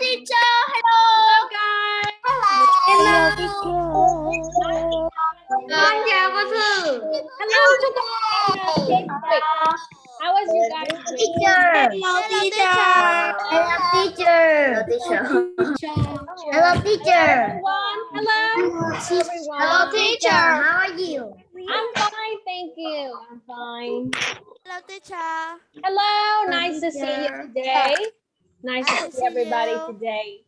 teacher. Hello. Hello guys. Hello. Con chào cô Thư. Hello chúng con. How was you guys? Teacher. Hello, teacher. Hello, teacher. Hello, teacher. Everyone. Hello. Everyone. Hello, teacher. How are you? I'm fine, thank you. I'm fine. Hello, teacher. Hello, nice to see you today. Nice to see everybody today.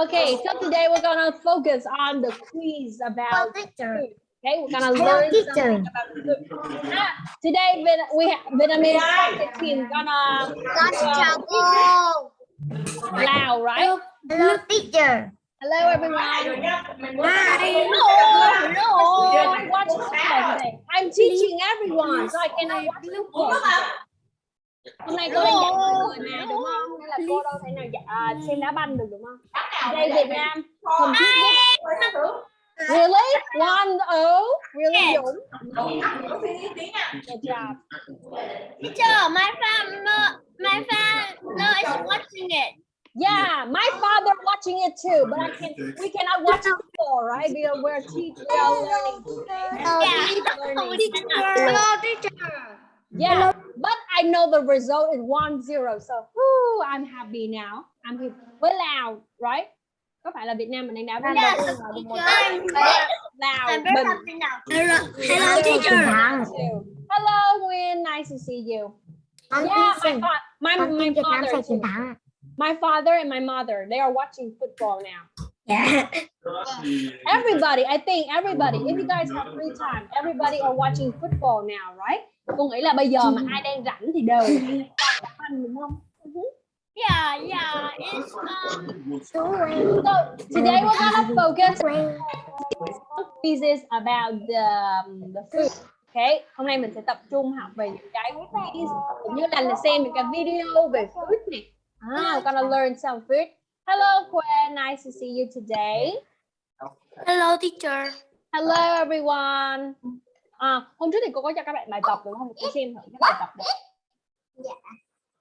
Okay, so today we're gonna focus on the quiz about teacher. Okay, we're gonna learn something about food. Ah, today we have Vietnamese soccer team gonna chào cô. Right? Hello, teacher. Hello everyone. Hi. Hello, hello. I'm watching. I'm teaching everyone, so I cannot watch. Hôm nay cô đang dạy mọi người mà đúng không? Nên là cô đâu thể nào dạy, à, xem đá banh được đúng không? Đây Việt Nam compete with- Really? One oh? Really Dũng? Good job. Teacher, my father, my father is watching it. Yeah, my father watching it too, but I can we cannot watch football, right? Because we're teaching, we are learning. learning. Hello, teacher. Yeah, but I know the result is one zero, so whoo, I'm happy now. I'm happy. We're loud, right? Có phải là Việt Nam mình đang đá với Yes, nhau teacher. không? Loud, I'm bình. now. Hello, hello, Zero teacher. Hello, Nguyên. Nice to see you. Con Yeah, my, fa- my, my tin Việt Nam father too. My father and my mother, they are watching football now. Yeah. Everybody, I think everybody, if you guys have free time, everybody are watching football now, right? Cô nghĩ là bây giờ mà ai đang rảnh thì đều đá banh đúng không? Yeah, yeah. It's um. So today we're gonna focus on quizzes about the, um, the food. Okay, hôm nay mình sẽ tập trung học về những cái quiz cũng như là xem những cái video về food này. Ah, we're gonna learn some food. Hello, Quinn. Nice to see you today. Hello, teacher. Hello everyone. À, hôm trước thì cô có cho các bạn bài tập đúng không? Cô xem thử cái bài tập đấy.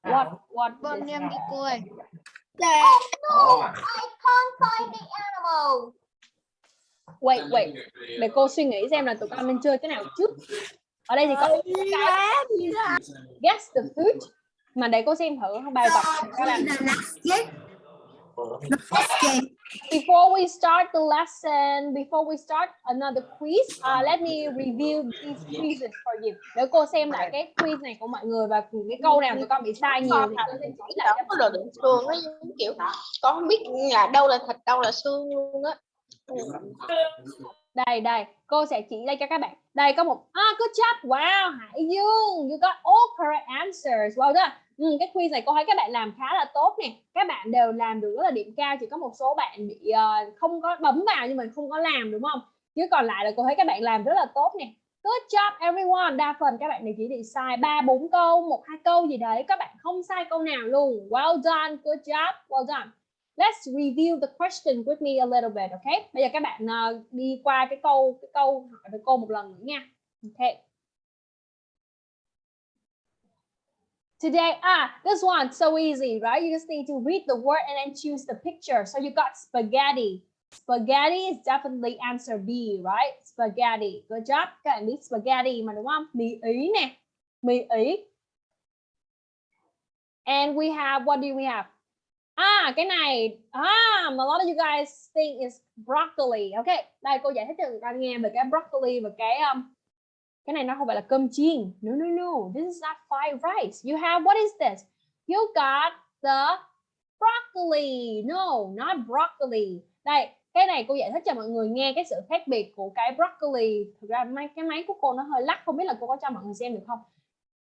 What what Con is em đi cô ơi. No, I can't find the animal. Wait wait, để cô suy nghĩ xem là tụi con nên chơi cái nào trước. Ở đây thì có cái guess the food mà để cô xem thử bài tập các bạn. Before we start the lesson, before we start another quiz, uh, let me review these quizzes for you. Để cô xem lại cái quiz này của mọi người và cái câu nào tụi con bị sai nhiều thì chỉ lại cho có đồ đựng xương kiểu con không biết là đâu là thịt đâu là xương luôn á. Đây đây cô sẽ chỉ đây cho các bạn. Đây có một ah good job. Wow Hải Dương you got all correct answers. Wow đó ừ, cái quiz này cô thấy các bạn làm khá là tốt nè. Các bạn đều làm được rất là điểm cao chỉ có một số bạn bị uh, không có bấm vào nhưng mà không có làm đúng không? Chứ còn lại là cô thấy các bạn làm rất là tốt nè. Good job everyone. Đa phần các bạn này chỉ bị sai ba bốn câu một hai câu gì đấy. Các bạn không sai câu nào luôn. Well done good job well done. Let's review the question with me a little bit, okay? Bây giờ các bạn uh, đi qua cái câu cái câu hỏi với cô một lần nữa nha. Okay. Today, ah, this one, so easy, right? You just need to read the word and then choose the picture. So you got spaghetti. Spaghetti is definitely answer B, right? Spaghetti. Good job. Các bạn biết spaghetti mà đúng không? Mì Ý nè. Mì Ý. And we have, what do we have? Ah, cái này ah, a lot of you guys think is broccoli. Okay, đây cô giải thích cho các bạn nghe về cái broccoli và cái um, cái này nó không phải là cơm chiên. No no no, this is not fried rice. You have what is this? You got the broccoli. No, not broccoli. Đây, cái này cô giải thích cho mọi người nghe cái sự khác biệt của cái broccoli. Thực ra máy cái máy của cô nó hơi lắc, không biết là cô có cho mọi người xem được không?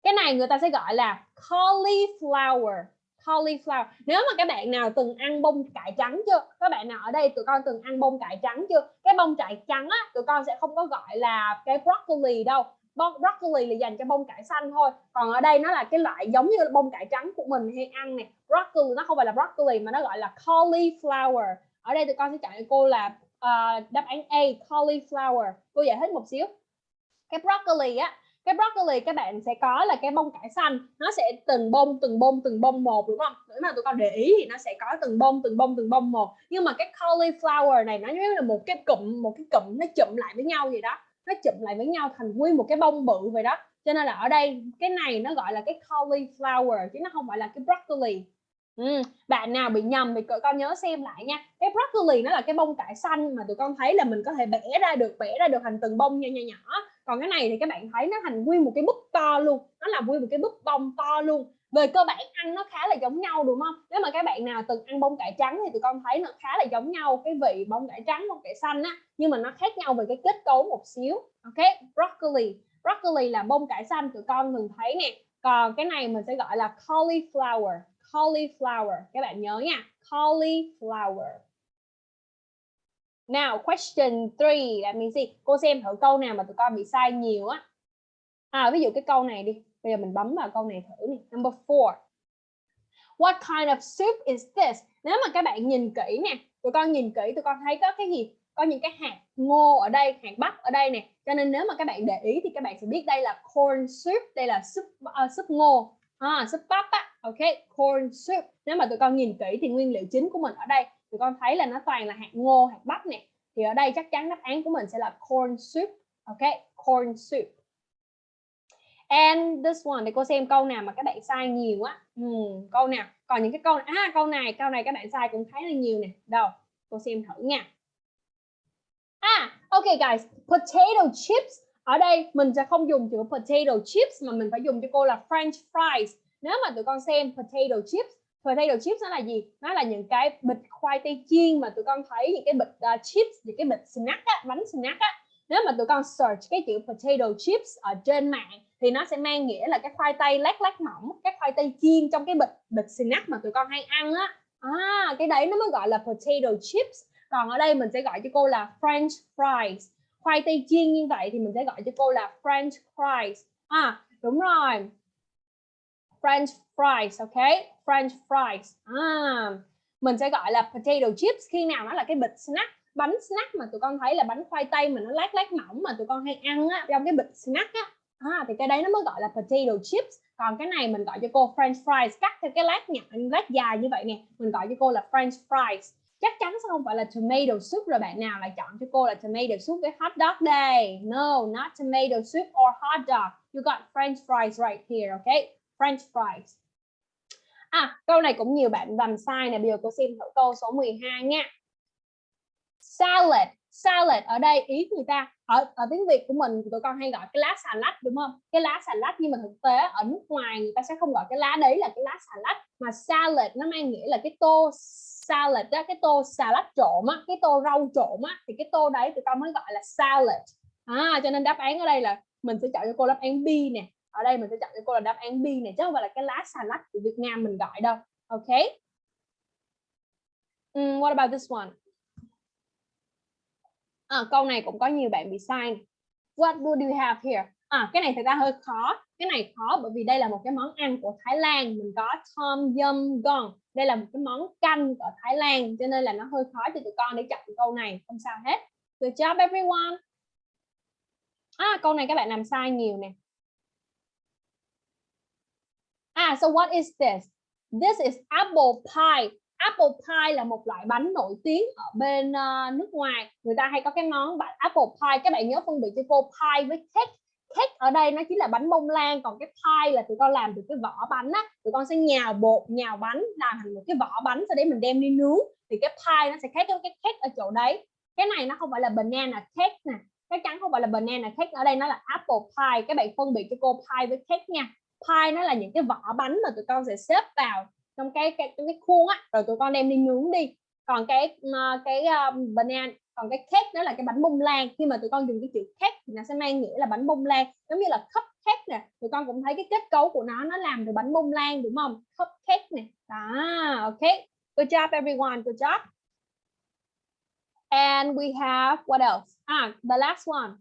Cái này người ta sẽ gọi là cauliflower cauliflower. Nếu mà các bạn nào từng ăn bông cải trắng chưa? Các bạn nào ở đây tụi con từng ăn bông cải trắng chưa? Cái bông cải trắng á tụi con sẽ không có gọi là cái broccoli đâu. Broccoli là dành cho bông cải xanh thôi. Còn ở đây nó là cái loại giống như bông cải trắng của mình hay ăn nè. Broccoli nó không phải là broccoli mà nó gọi là cauliflower. Ở đây tụi con sẽ chọn cho cô là uh, đáp án A cauliflower. Cô giải thích một xíu. Cái broccoli á cái broccoli các bạn sẽ có là cái bông cải xanh. Nó sẽ từng bông từng bông từng bông một đúng không? Nếu mà tụi con để ý thì nó sẽ có từng bông từng bông từng bông một. Nhưng mà cái cauliflower này nó như là một cái cụm một cái cụm nó chụm lại với nhau vậy đó. Nó chụm lại với nhau thành nguyên một cái bông bự vậy đó. Cho nên là ở đây cái này nó gọi là cái cauliflower chứ nó không phải là cái broccoli. Ừ, bạn nào bị nhầm thì tụi con nhớ xem lại nha. Cái broccoli nó là cái bông cải xanh mà tụi con thấy là mình có thể bẻ ra được bẻ ra được thành từng bông nhỏ nhỏ nhỏ còn cái này thì các bạn thấy nó thành nguyên một cái búp to luôn, nó là nguyên một cái búp bông to luôn. Về cơ bản ăn nó khá là giống nhau, đúng không? Nếu mà các bạn nào từng ăn bông cải trắng thì tụi con thấy nó khá là giống nhau, cái vị bông cải trắng, bông cải xanh á, nhưng mà nó khác nhau về cái kết cấu một xíu, ok? Broccoli. Broccoli là bông cải xanh, tụi con thường thấy nè. Còn cái này mình sẽ gọi là cauliflower cauliflower. Các bạn nhớ nha, cauliflower. Now question 3 là mình gì? Cô xem thử câu nào mà tụi con bị sai nhiều á. À ví dụ cái câu này đi. Bây giờ mình bấm vào câu này thử đi Number 4 What kind of soup is this? Nếu mà các bạn nhìn kỹ nè Tụi con nhìn kỹ tụi con thấy có cái gì? Có những cái hạt ngô ở đây Hạt bắp ở đây nè. Cho nên nếu mà các bạn để ý thì các bạn sẽ biết đây là corn soup Đây là soup uh, soup ngô. À, soup bắp á. Ok corn soup. Nếu mà tụi con nhìn kỹ thì nguyên liệu chính của mình ở đây thì con thấy là nó toàn là hạt ngô hạt bắp nè. Thì ở đây chắc chắn đáp án của mình sẽ là corn soup. Ok corn soup. And this one để cô xem câu nào mà các bạn sai nhiều á. Ừ, câu nào? Còn những cái câu à câu này câu này các bạn sai cũng thấy là nhiều nè. Đâu cô xem thử nha. À ok guys potato chips. Ở đây mình sẽ không dùng chữ potato chips mà mình phải dùng cho cô là french fries. Nếu mà tụi con xem potato chips potato chips nó là gì? Nó là những cái bịch khoai tây chiên mà tụi con thấy những cái bịch uh, chips những cái bịch snack á, bánh snack á. Nếu mà tụi con search cái chữ potato chips ở trên mạng thì nó sẽ mang nghĩa là cái khoai tây lát lát mỏng cái khoai tây chiên trong cái bịch bịch snack mà tụi con hay ăn á. À, cái đấy nó mới gọi là potato chips. Còn ở đây mình sẽ gọi cho cô là french fries. Khoai tây chiên như vậy thì mình sẽ gọi cho cô là french fries. À đúng rồi. French fries, ok? French fries. À, mình sẽ gọi là potato chips khi nào nó là cái bịch snack, bánh snack mà tụi con thấy là bánh khoai tây mà nó lát lát mỏng mà tụi con hay ăn á, trong cái bịch snack á. À, thì cái đấy nó mới gọi là potato chips. Còn cái này mình gọi cho cô French fries cắt theo cái lát nhỏ, lát dài như vậy nè, mình gọi cho cô là French fries. Chắc chắn sẽ không phải là tomato soup rồi bạn nào lại chọn cho cô là tomato soup với hot dog đây. No, not tomato soup or hot dog. You got French fries right here, okay? French fries. À, câu này cũng nhiều bạn làm sai nè. Bây giờ cô xem thử câu số 12 nha. Salad. Salad ở đây ý người ta ở ở tiếng Việt của mình tụi con hay gọi cái lá xà lách đúng không? Cái lá xà lách nhưng mà thực tế ở nước ngoài người ta sẽ không gọi cái lá đấy là cái lá xà lách mà salad nó mang nghĩa là cái tô salad đó, cái tô salad trộn á, cái tô rau trộn á thì cái tô đấy tụi con mới gọi là salad. À, cho nên đáp án ở đây là mình sẽ chọn cho cô đáp án B nè ở đây mình sẽ chọn cho cô là đáp án B này chứ không phải là cái lá xà lách của Việt Nam mình gọi đâu. Ok? Um, what about this one? À, câu này cũng có nhiều bạn bị sai. What do you have here? À cái này thật ra hơi khó. Cái này khó bởi vì đây là một cái món ăn của Thái Lan. Mình có tom yum gong. Đây là một cái món canh ở Thái Lan cho nên là nó hơi khó cho tụi con để chọn câu này. Không sao hết. Good job everyone. À câu này các bạn làm sai nhiều nè. À, so what is this? This is apple pie. Apple pie là một loại bánh nổi tiếng ở bên uh, nước ngoài. Người ta hay có cái món apple pie. Các bạn nhớ phân biệt cho cô pie với cake. Cake ở đây nó chính là bánh bông lan. Còn cái pie là tụi con làm từ cái vỏ bánh á. Tụi con sẽ nhào bột, nhào bánh làm thành một cái vỏ bánh. Sau đấy mình đem đi nướng. Thì cái pie nó sẽ khác với cái cake ở chỗ đấy. Cái này nó không phải là banana cake nè. Chắc chắn không phải là banana cake. Ở đây nó là apple pie. Các bạn phân biệt cho cô pie với cake nha pie nó là những cái vỏ bánh mà tụi con sẽ xếp vào trong cái cái cái khuôn á, rồi tụi con đem đi nướng đi. Còn cái ờ, cái ờ, banana, còn cái cake nó là cái bánh bông lan. Khi mà tụi con dùng cái chữ cake thì nó sẽ mang nghĩa là bánh bông lan, giống như là cupcake nè. Tụi con cũng thấy cái kết cấu của nó nó làm từ bánh bông lan, đúng không? Cupcake nè. Đó, ok. Good job, everyone. Good job. And we have, what else? Ah the last one.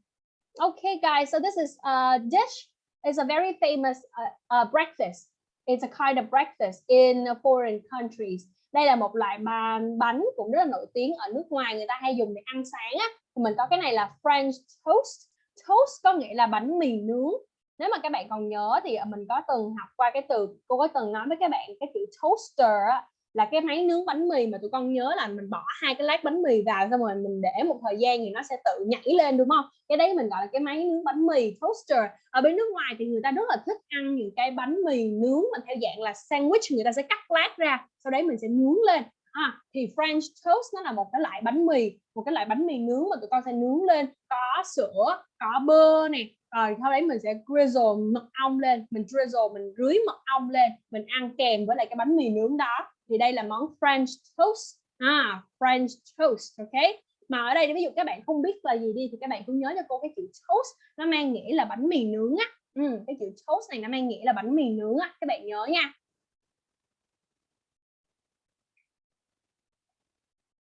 Okay, guys. So this is a dish It's a very famous uh, uh, breakfast. It's a kind of breakfast in foreign countries. Đây là một loại bánh bánh cũng rất là nổi tiếng ở nước ngoài người ta hay dùng để ăn sáng á. Thì mình có cái này là French toast. Toast có nghĩa là bánh mì nướng. nếu mà các bạn còn nhớ thì mình có từng học qua cái từ cô có từng nói với các bạn cái chữ toaster á, là cái máy nướng bánh mì mà tụi con nhớ là mình bỏ hai cái lát bánh mì vào xong rồi mình để một thời gian thì nó sẽ tự nhảy lên đúng không? Cái đấy mình gọi là cái máy nướng bánh mì toaster. Ở bên nước ngoài thì người ta rất là thích ăn những cái bánh mì nướng mà theo dạng là sandwich người ta sẽ cắt lát ra sau đấy mình sẽ nướng lên. À, thì French toast nó là một cái loại bánh mì một cái loại bánh mì nướng mà tụi con sẽ nướng lên. Có sữa có bơ này rồi sau đấy mình sẽ drizzle mật ong lên. Mình drizzle mình rưới mật ong lên. Mình ăn kèm với lại cái bánh mì nướng đó thì đây là món French toast. À French toast ok? Mà ở đây ví dụ các bạn không biết là gì đi thì các bạn cũng nhớ cho cô cái chữ toast. Nó mang nghĩa là bánh mì nướng á. Ừ, cái chữ toast này nó mang nghĩa là bánh mì nướng á. Các bạn nhớ nha.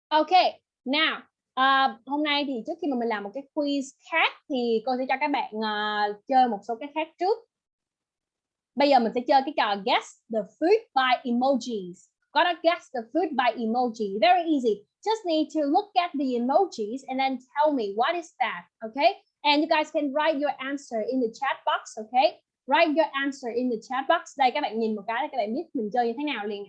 Ok now À, hôm nay thì trước khi mà mình làm một cái quiz khác thì cô sẽ cho các bạn uh, chơi một số cái khác trước. Bây giờ mình sẽ chơi cái trò guess the food by emojis. Gotta guess the food by emoji. Very easy. Just need to look at the emojis and then tell me what is that. Okay. And you guys can write your answer in the chat box. Okay. Write your answer in the chat box. Đây các bạn nhìn một cái để các bạn biết mình chơi như thế nào liền.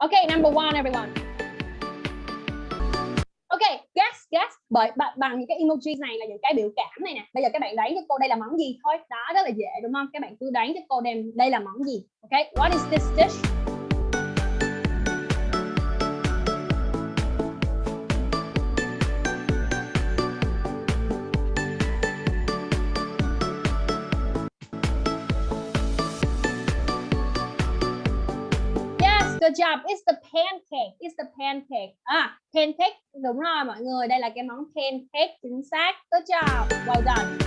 Okay, number one, everyone. Bởi bằng những cái emoji này là những cái biểu cảm này nè. Bây giờ các bạn đoán cho cô đây là món gì thôi. Đó rất là dễ đúng không? Các bạn cứ đoán cho cô đem đây là món gì. Okay, what is this dish? Good job. It's the pancake. It's the pancake. ah pancake đúng rồi, mọi người. Đây là cái món pancake chính xác. Good job. Well done.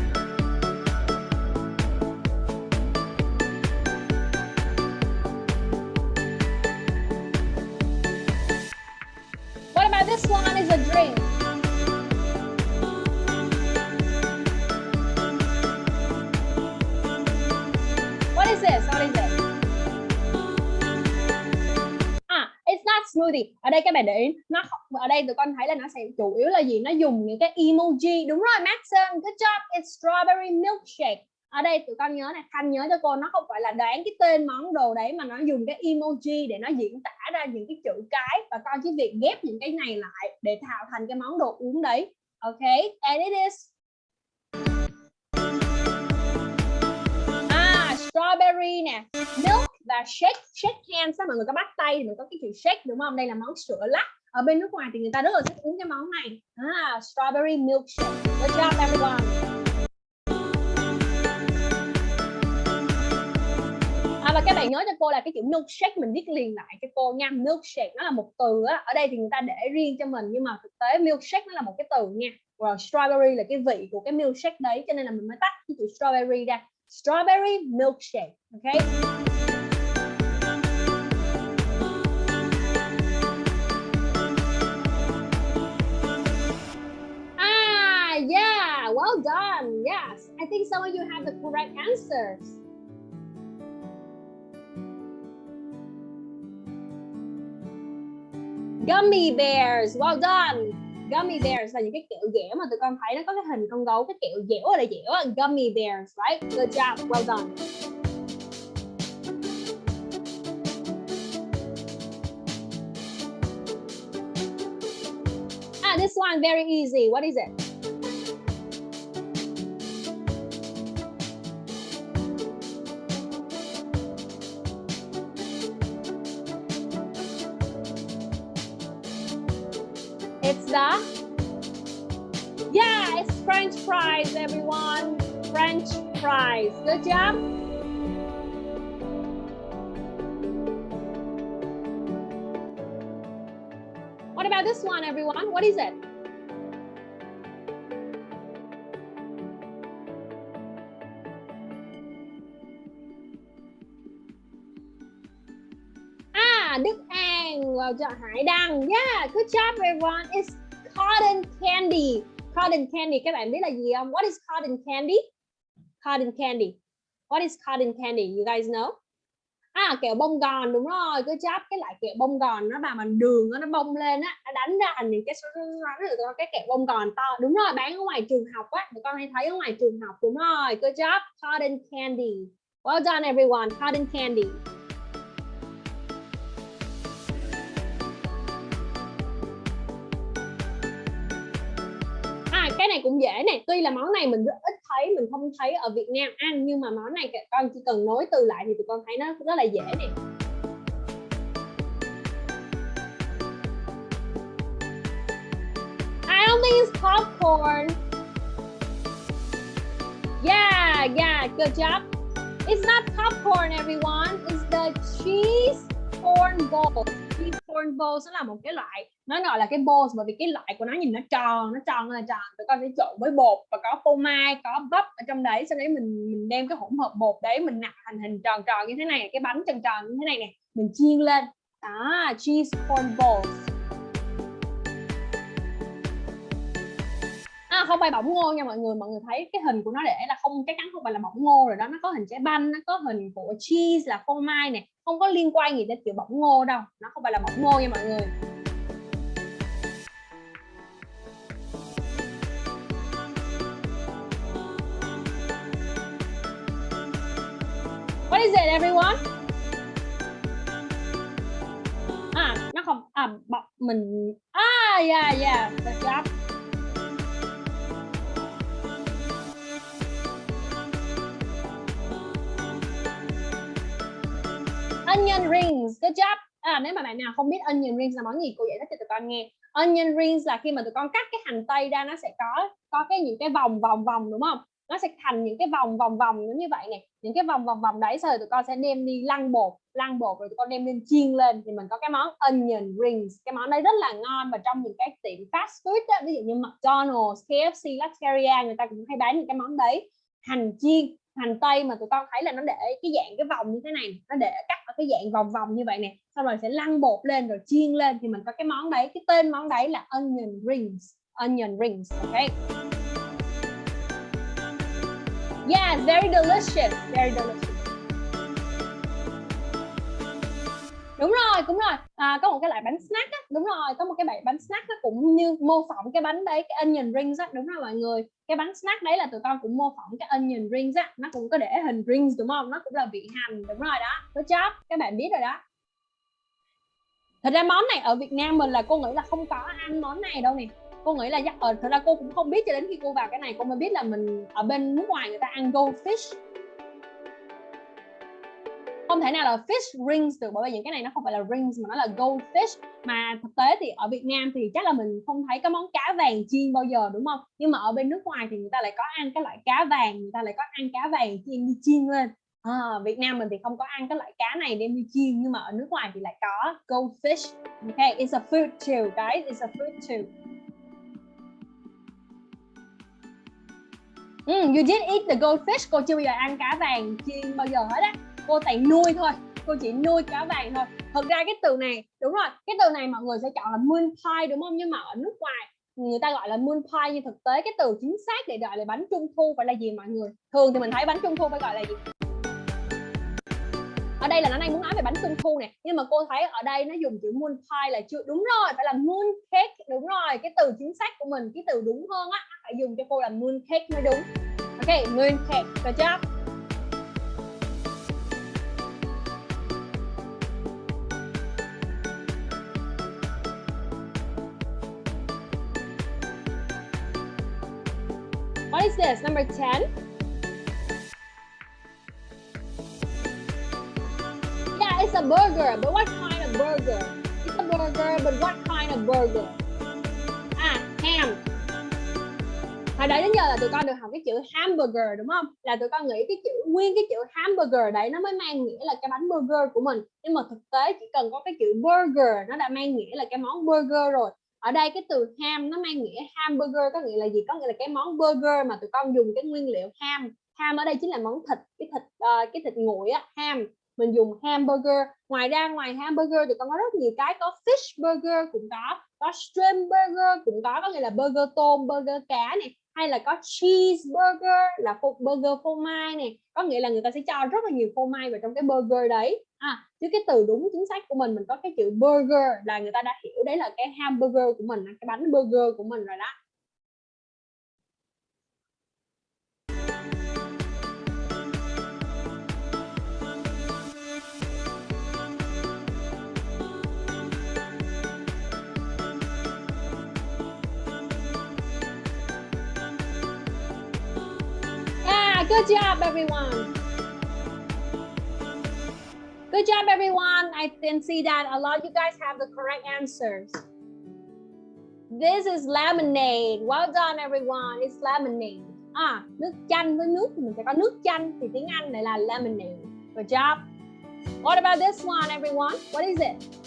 What about this one is a drink? What is this? What is this? It's not smoothie. Ở đây các bạn để ý, nó ở đây tụi con thấy là nó sẽ chủ yếu là gì? Nó dùng những cái emoji. Đúng rồi Maxon good job. It's strawberry milkshake. Ở đây tụi con nhớ này Khanh nhớ cho cô, nó không phải là đoán cái tên món đồ đấy mà nó dùng cái emoji để nó diễn tả ra những cái chữ cái. Và con chỉ việc ghép những cái này lại để tạo thành cái món đồ uống đấy. Ok? And it is ah strawberry nè. Milk và shake shake hands á mọi người có bắt tay thì mình có cái chữ shake đúng không? Đây là món sữa lắc. Ở bên nước ngoài thì người ta rất là thích uống cái món này. À, strawberry milkshake. Good job everyone. À, và các bạn nhớ cho cô là cái chữ milkshake mình viết liền lại cho cô nha. Milkshake nó là một từ á. Ở đây thì người ta để riêng cho mình nhưng mà thực tế milkshake nó là một cái từ nha. Rồi strawberry là cái vị của cái milkshake đấy cho nên là mình mới tách cái chữ strawberry ra. Strawberry milkshake ok? Think some of you have the correct answers. Gummy bears, well done. Gummy bears là những cái kẹo dẻo mà tụi con thấy nó có cái hình con gấu, cái kẹo dẻo ở đây dẻo. Gummy bears, right? Good job, well done. Ah, this one very easy. What is it? The yeah it's french fries everyone. French fries. Good job. What about this one everyone? What is it? Ah, Đức An, well done, Hải Đăng. Yeah, good job everyone. It's cotton candy. Cotton candy, các bạn biết là gì không? What is cotton candy? Cotton candy. What is cotton candy? You guys know? À kẹo bông gòn, đúng rồi. Cứ chắp cái loại kẹo bông gòn nó mà mình đường nó bông lên á, nó đánh ra thành những cái số cái kẹo bông gòn to. Đúng rồi, bán ở ngoài trường học á. Tụi con hay thấy ở ngoài trường học, đúng rồi. Good job. Cotton candy. Well done, everyone. Cotton candy. À, cái này cũng dễ này. Tuy là món này mình rất ít thấy mình không thấy ở Việt Nam ăn nhưng mà món này con chỉ cần nối từ lại thì tụi con thấy nó rất là dễ nè. I don't think it's popcorn. Yeah, yeah, good job. It's not popcorn everyone. It's the cheese corn balls. Cheese corn balls sẽ là một cái loại nó gọi là cái balls bởi vì cái loại của nó nhìn nó tròn nó tròn là tròn. Tụi con sẽ trộn với bột và có phô mai có bắp ở trong đấy. Sau đấy mình mình đem cái hỗn hợp bột đấy mình nặn thành hình tròn tròn như thế này cái bánh tròn tròn như thế này nè. Mình chiên lên. Đó cheese corn balls. À, không phải bỏng ngô nha mọi người. Mọi người thấy cái hình của nó để là không chắc chắn không phải là bỏng ngô rồi đó. Nó có hình trái banh nó có hình của cheese là phô mai nè. Không có liên quan gì đến kiểu bỏng ngô đâu. Nó không phải là bỏng ngô nha mọi người. What is it everyone? À, nó không à bọn mình. À yeah yeah good job onion rings good job. À, nếu mà bạn nào không biết onion rings là món gì cô giải thích cho tụi con nghe. Onion rings là khi mà tụi con cắt cái hành tây ra nó sẽ có có cái những cái vòng vòng vòng đúng không? Nó sẽ thành những cái vòng vòng vòng giống như vậy này, những cái vòng vòng vòng đấy rồi tụi con sẽ đem đi lăn bột lăn bột rồi tụi con đem lên chiên lên. Thì mình có cái món onion rings. Cái món đấy rất là ngon và trong những cái tiệm fast food đó, ví dụ như McDonald's, KFC, Latteria người ta cũng hay bán những cái món đấy. Hành chiên hành tây mà tụi con thấy là nó để cái dạng cái vòng như thế này nó để cắt ở cái dạng vòng vòng như vậy nè. Xong rồi sẽ lăn bột lên rồi chiên lên. Thì mình có cái món đấy cái tên món đấy là onion rings onion rings ok? Yeah very delicious very delicious. Đúng rồi đúng rồi. À, có một cái loại bánh snack á đúng rồi có một cái loại bánh snack nó cũng như mô phỏng cái bánh đấy cái onion rings á đúng rồi mọi người. Cái bánh snack đấy là tụi con cũng mô phỏng cái onion rings á nó cũng có để hình rings đúng không? Nó cũng là vị hành đúng rồi đó. Good job các bạn biết rồi đó. Thật ra món này ở Việt Nam mình là cô nghĩ là không có ăn món này đâu nè cô nghĩ là ở ờ, thật ra cô cũng không biết cho đến khi cô vào cái này cô mới biết là mình ở bên nước ngoài người ta ăn goldfish không thể nào là fish rings được bởi vì những cái này nó không phải là rings mà nó là goldfish mà thực tế thì ở Việt Nam thì chắc là mình không thấy cái món cá vàng chiên bao giờ đúng không? Nhưng mà ở bên nước ngoài thì người ta lại có ăn cái loại cá vàng người ta lại có ăn cá vàng chiên đi chiên lên. À, Việt Nam mình thì không có ăn cái loại cá này đem đi chiên nhưng mà ở nước ngoài thì lại có goldfish okay it's a food too guys it's a food too. Mm, you did eat the goldfish. Cô chưa bao giờ ăn cá vàng chiên bao giờ hết á. Cô toàn nuôi thôi. Cô chỉ nuôi cá vàng thôi. Thật ra cái từ này đúng rồi cái từ này mọi người sẽ chọn là moon pie đúng không? Nhưng mà ở nước ngoài người ta gọi là moon pie. Nhưng thực tế cái từ chính xác để gọi là bánh trung thu phải là gì mọi người? Thường thì mình thấy bánh trung thu phải gọi là gì? Ở đây là nó đang muốn nói về bánh trung thu nè, nhưng mà cô thấy ở đây nó dùng chữ moon pie là chưa, đúng rồi, phải là moon cake, đúng rồi, cái từ chính xác của mình, cái từ đúng hơn á, phải dùng cho cô là moon cake mới đúng ok, moon cake được chưa What is this? Number 10? It's a burger, but what kind of burger? It's a burger, but what kind of burger? À, ham. Hồi đấy đến giờ là tụi con được học cái chữ hamburger đúng không? Là tụi con nghĩ cái chữ nguyên cái chữ hamburger đấy nó mới mang nghĩa là cái bánh burger của mình. Nhưng mà thực tế chỉ cần có cái chữ burger nó đã mang nghĩa là cái món burger rồi ở đây cái từ ham nó mang nghĩa hamburger có nghĩa là gì có nghĩa là cái món burger mà tụi con dùng cái nguyên liệu ham ham ở đây chính là món thịt cái thịt uh, cái thịt nguội á ham mình dùng hamburger. Ngoài ra, ngoài hamburger thì còn có rất nhiều cái, có fish burger, cũng có có shrimp burger, cũng có có nghĩa là burger tôm, burger cá này hay là có cheese burger là burger phô mai này có nghĩa là người ta sẽ cho rất là nhiều phô mai vào trong cái burger đấy. À chứ cái từ đúng chính xác của mình mình có cái chữ burger là người ta đã hiểu đấy là cái hamburger của mình cái bánh burger của mình rồi đó. Good job, everyone. Good job, everyone. I can see that a lot of you guys have the correct answers. This is lemonade. Well done, everyone. It's lemonade. À, nước chanh với nước mình sẽ có nước chanh thì tiếng Anh này là lemonade. Good job. What about this one, everyone? What is it?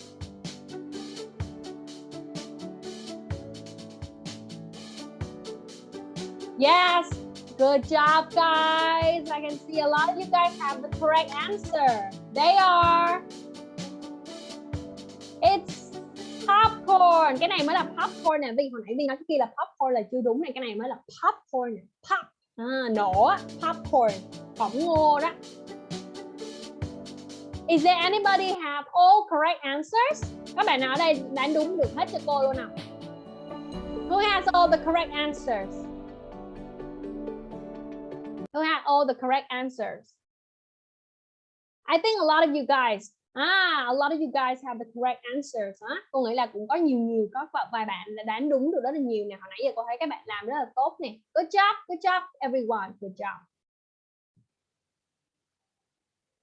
Yes, Good job, guys. I can see a lot of you guys have the correct answer. They are. It's popcorn. Cái này mới là popcorn nè. Vì hồi nãy mình nói cái kia là popcorn là chưa đúng này. Cái này mới là popcorn. Pop. À, nổ. Popcorn. Phỏng ngô đó. Is there anybody have all correct answers? Các bạn nào ở đây đánh đúng được hết cho cô luôn nào? Who has all the correct answers? Who had all the correct answers. I think a lot of you guys, ah, a lot of you guys have the correct answers. Huh? Cô nghĩ là cũng có nhiều nhiều có vài bạn đã đoán đúng được rất là nhiều nè. Hồi nãy giờ cô thấy các bạn làm rất là tốt nè. Good job, good job, everyone. Good job.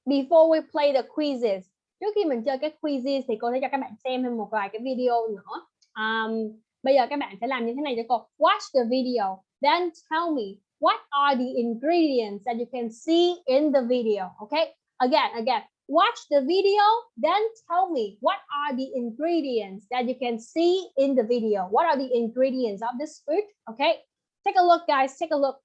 Before we play the quizzes, trước khi mình chơi cái quizzes thì cô sẽ cho các bạn xem thêm một vài cái video nữa. Um, bây giờ các bạn sẽ làm như thế này cho cô. Watch the video, then tell me what are the ingredients that you can see in the video okay? Again again watch the video then tell me what are the ingredients that you can see in the video? What are the ingredients of this food okay? Take a look guys take a look.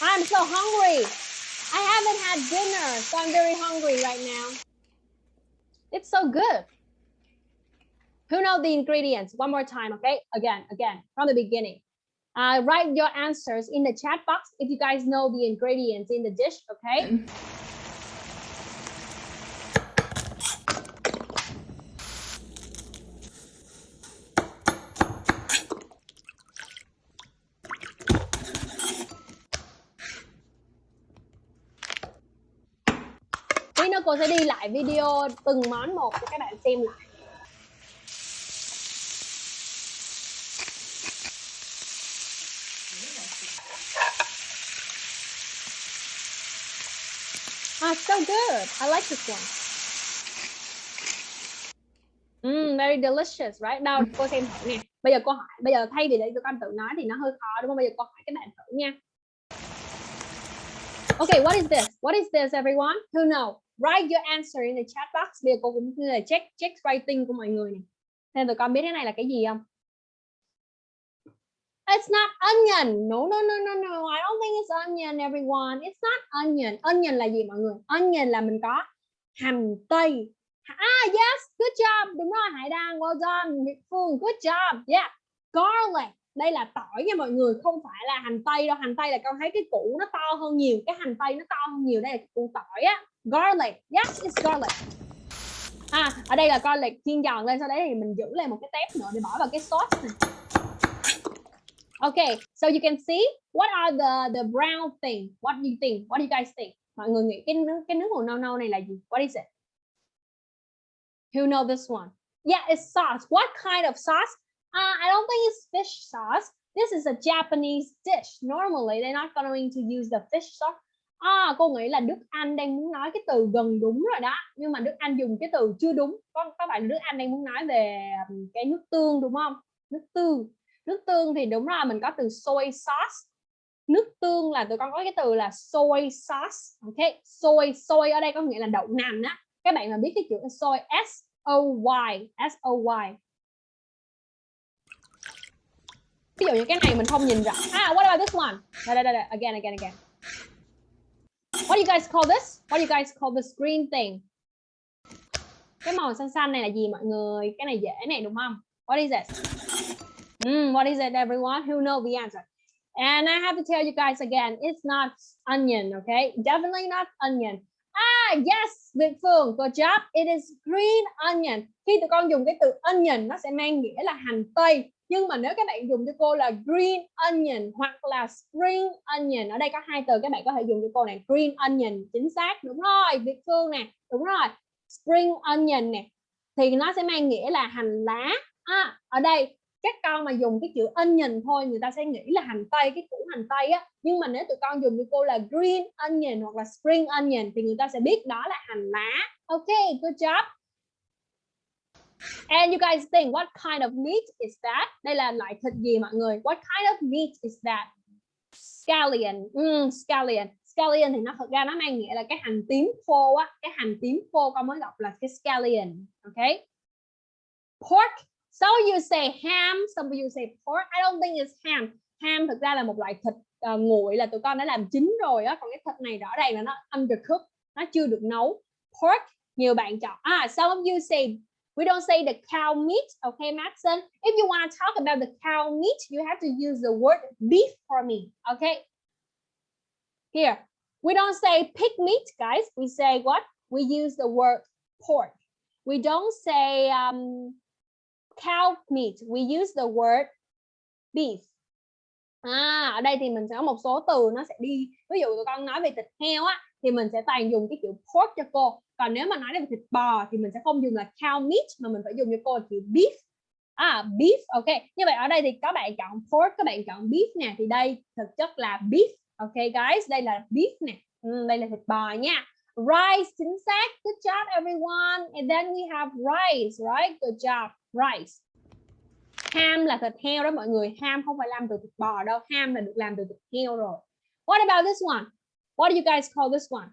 I'm so hungry. I haven't had dinner, so I'm very hungry right now. It's so good. Who know the ingredients? One more time, okay? Again, again, from the beginning. Uh, write your answers in the chat box if you guys know the ingredients in the dish, okay? Tí nữa cô sẽ đi lại video từng món một cho các bạn xem lại. Ah, so good. I like this one. Mm, very delicious, right? Nào, cô xem thử nè. Bây giờ cô hỏi, bây giờ thay vì để cho con tự nói thì nó hơi khó đúng không? Bây giờ cô hỏi các bạn thử nha. Okay, what is this? What is this, everyone? Who know? Write your answer in the chat box. Bây giờ cô cũng như là check check writing của mọi người này. Nên tụi con biết cái này là cái gì không? It's not onion. No, no, no, no, no. I don't think it's onion, everyone. It's not onion. Onion là gì mọi người? Onion là mình có hành tây. Ah, yes, good job. Đúng rồi, Hải Đăng. Well done. Phương, good job. Yeah. Garlic. Đây là tỏi nha mọi người, không phải là hành tây đâu. Hành tây là con thấy cái củ nó to hơn nhiều. Cái hành tây nó to hơn nhiều. Đây là củ tỏi á. Garlic. Yes, it's garlic. À, ở đây là garlic chiên giòn lên. Sau đấy thì mình giữ lại một cái tép nữa để bỏ vào cái sauce này. Okay, so you can see what are the the brown thing? What do you think? What do you guys think? Mọi người nghĩ cái nước cái nước màu nâu nâu này là gì? What is it? Who know this one? Yeah, it's sauce. What kind of sauce? Uh, I don't think it's fish sauce. This is a Japanese dish. Normally, they're not going to use the fish sauce. À, cô nghĩ là Đức Anh đang muốn nói cái từ gần đúng rồi đó. Nhưng mà Đức Anh dùng cái từ chưa đúng. Có các bạn Đức Anh đang muốn nói về um, cái nước tương đúng không? Nước tương nước tương thì đúng là mình có từ soy sauce nước tương là tụi con có cái từ là soy sauce ok soy soy ở đây có nghĩa là đậu nành á các bạn mà biết cái chữ soy s o y s o y ví dụ như cái này mình không nhìn rõ. Ah what about this one? Đây đây đây đây, again again again. What do you guys call this? What do you guys call this green thing? Cái màu xanh xanh này là gì mọi người? Cái này dễ này đúng không? What is it? Mm, what is it everyone? Who know the answer? And I have to tell you guys again it's not onion okay? Definitely not onion. Ah yes Việt Phương good job. It is green onion. Khi tụi con dùng cái từ onion nó sẽ mang nghĩa là hành tây nhưng mà nếu các bạn dùng cho cô là green onion hoặc là spring onion ở đây có hai từ các bạn có thể dùng cho cô này green onion chính xác đúng rồi Việt Phương nè đúng rồi spring onion nè thì nó sẽ mang nghĩa là hành lá. À, ở đây các con mà dùng cái chữ onion thôi người ta sẽ nghĩ là hành tây cái củ hành tây á nhưng mà nếu tụi con dùng cho cô là green onion hoặc là spring onion thì người ta sẽ biết đó là hành lá. Ok good job. And you guys think what kind of meat is that? Đây là loại thịt gì mọi người? What kind of meat is that? Scallion. Mm, scallion. Scallion thì nó thật ra nó mang nghĩa là cái hành tím khô á, cái hành tím khô con mới đọc là cái scallion. Okay? Pork. Some of you say ham, some of you say pork. I don't think it's ham. Ham thực ra là một loại thịt uh, nguội là tụi con đã làm chín rồi á, còn cái thịt này rõ ràng là nó undercooked, nó chưa được nấu. Pork nhiều bạn chọn. Ah, some of you say We don't say the cow meat, okay, Maxon? If you want to talk about the cow meat, you have to use the word beef for me, okay? Here, we don't say pig meat, guys. We say what? We use the word pork. We don't say um, cow meat. We use the word beef. À, ở đây thì mình sẽ có một số từ nó sẽ đi. Ví dụ tụi con nói về thịt heo á, thì mình sẽ toàn dùng cái chữ pork cho cô còn nếu mà nói về thịt bò thì mình sẽ không dùng là cow meat mà mình phải dùng cho cô là chữ beef. À beef ok. Như vậy ở đây thì các bạn chọn pork các bạn chọn beef nè. Thì đây thực chất là beef ok guys? Đây là beef nè. Ừ, đây là thịt bò nha. Rice chính xác. Good job everyone. And then we have rice right? Good job rice. Ham là thịt heo đó mọi người. Ham không phải làm từ thịt bò đâu. Ham là được làm từ thịt heo rồi. What about this one? What do you guys call this one?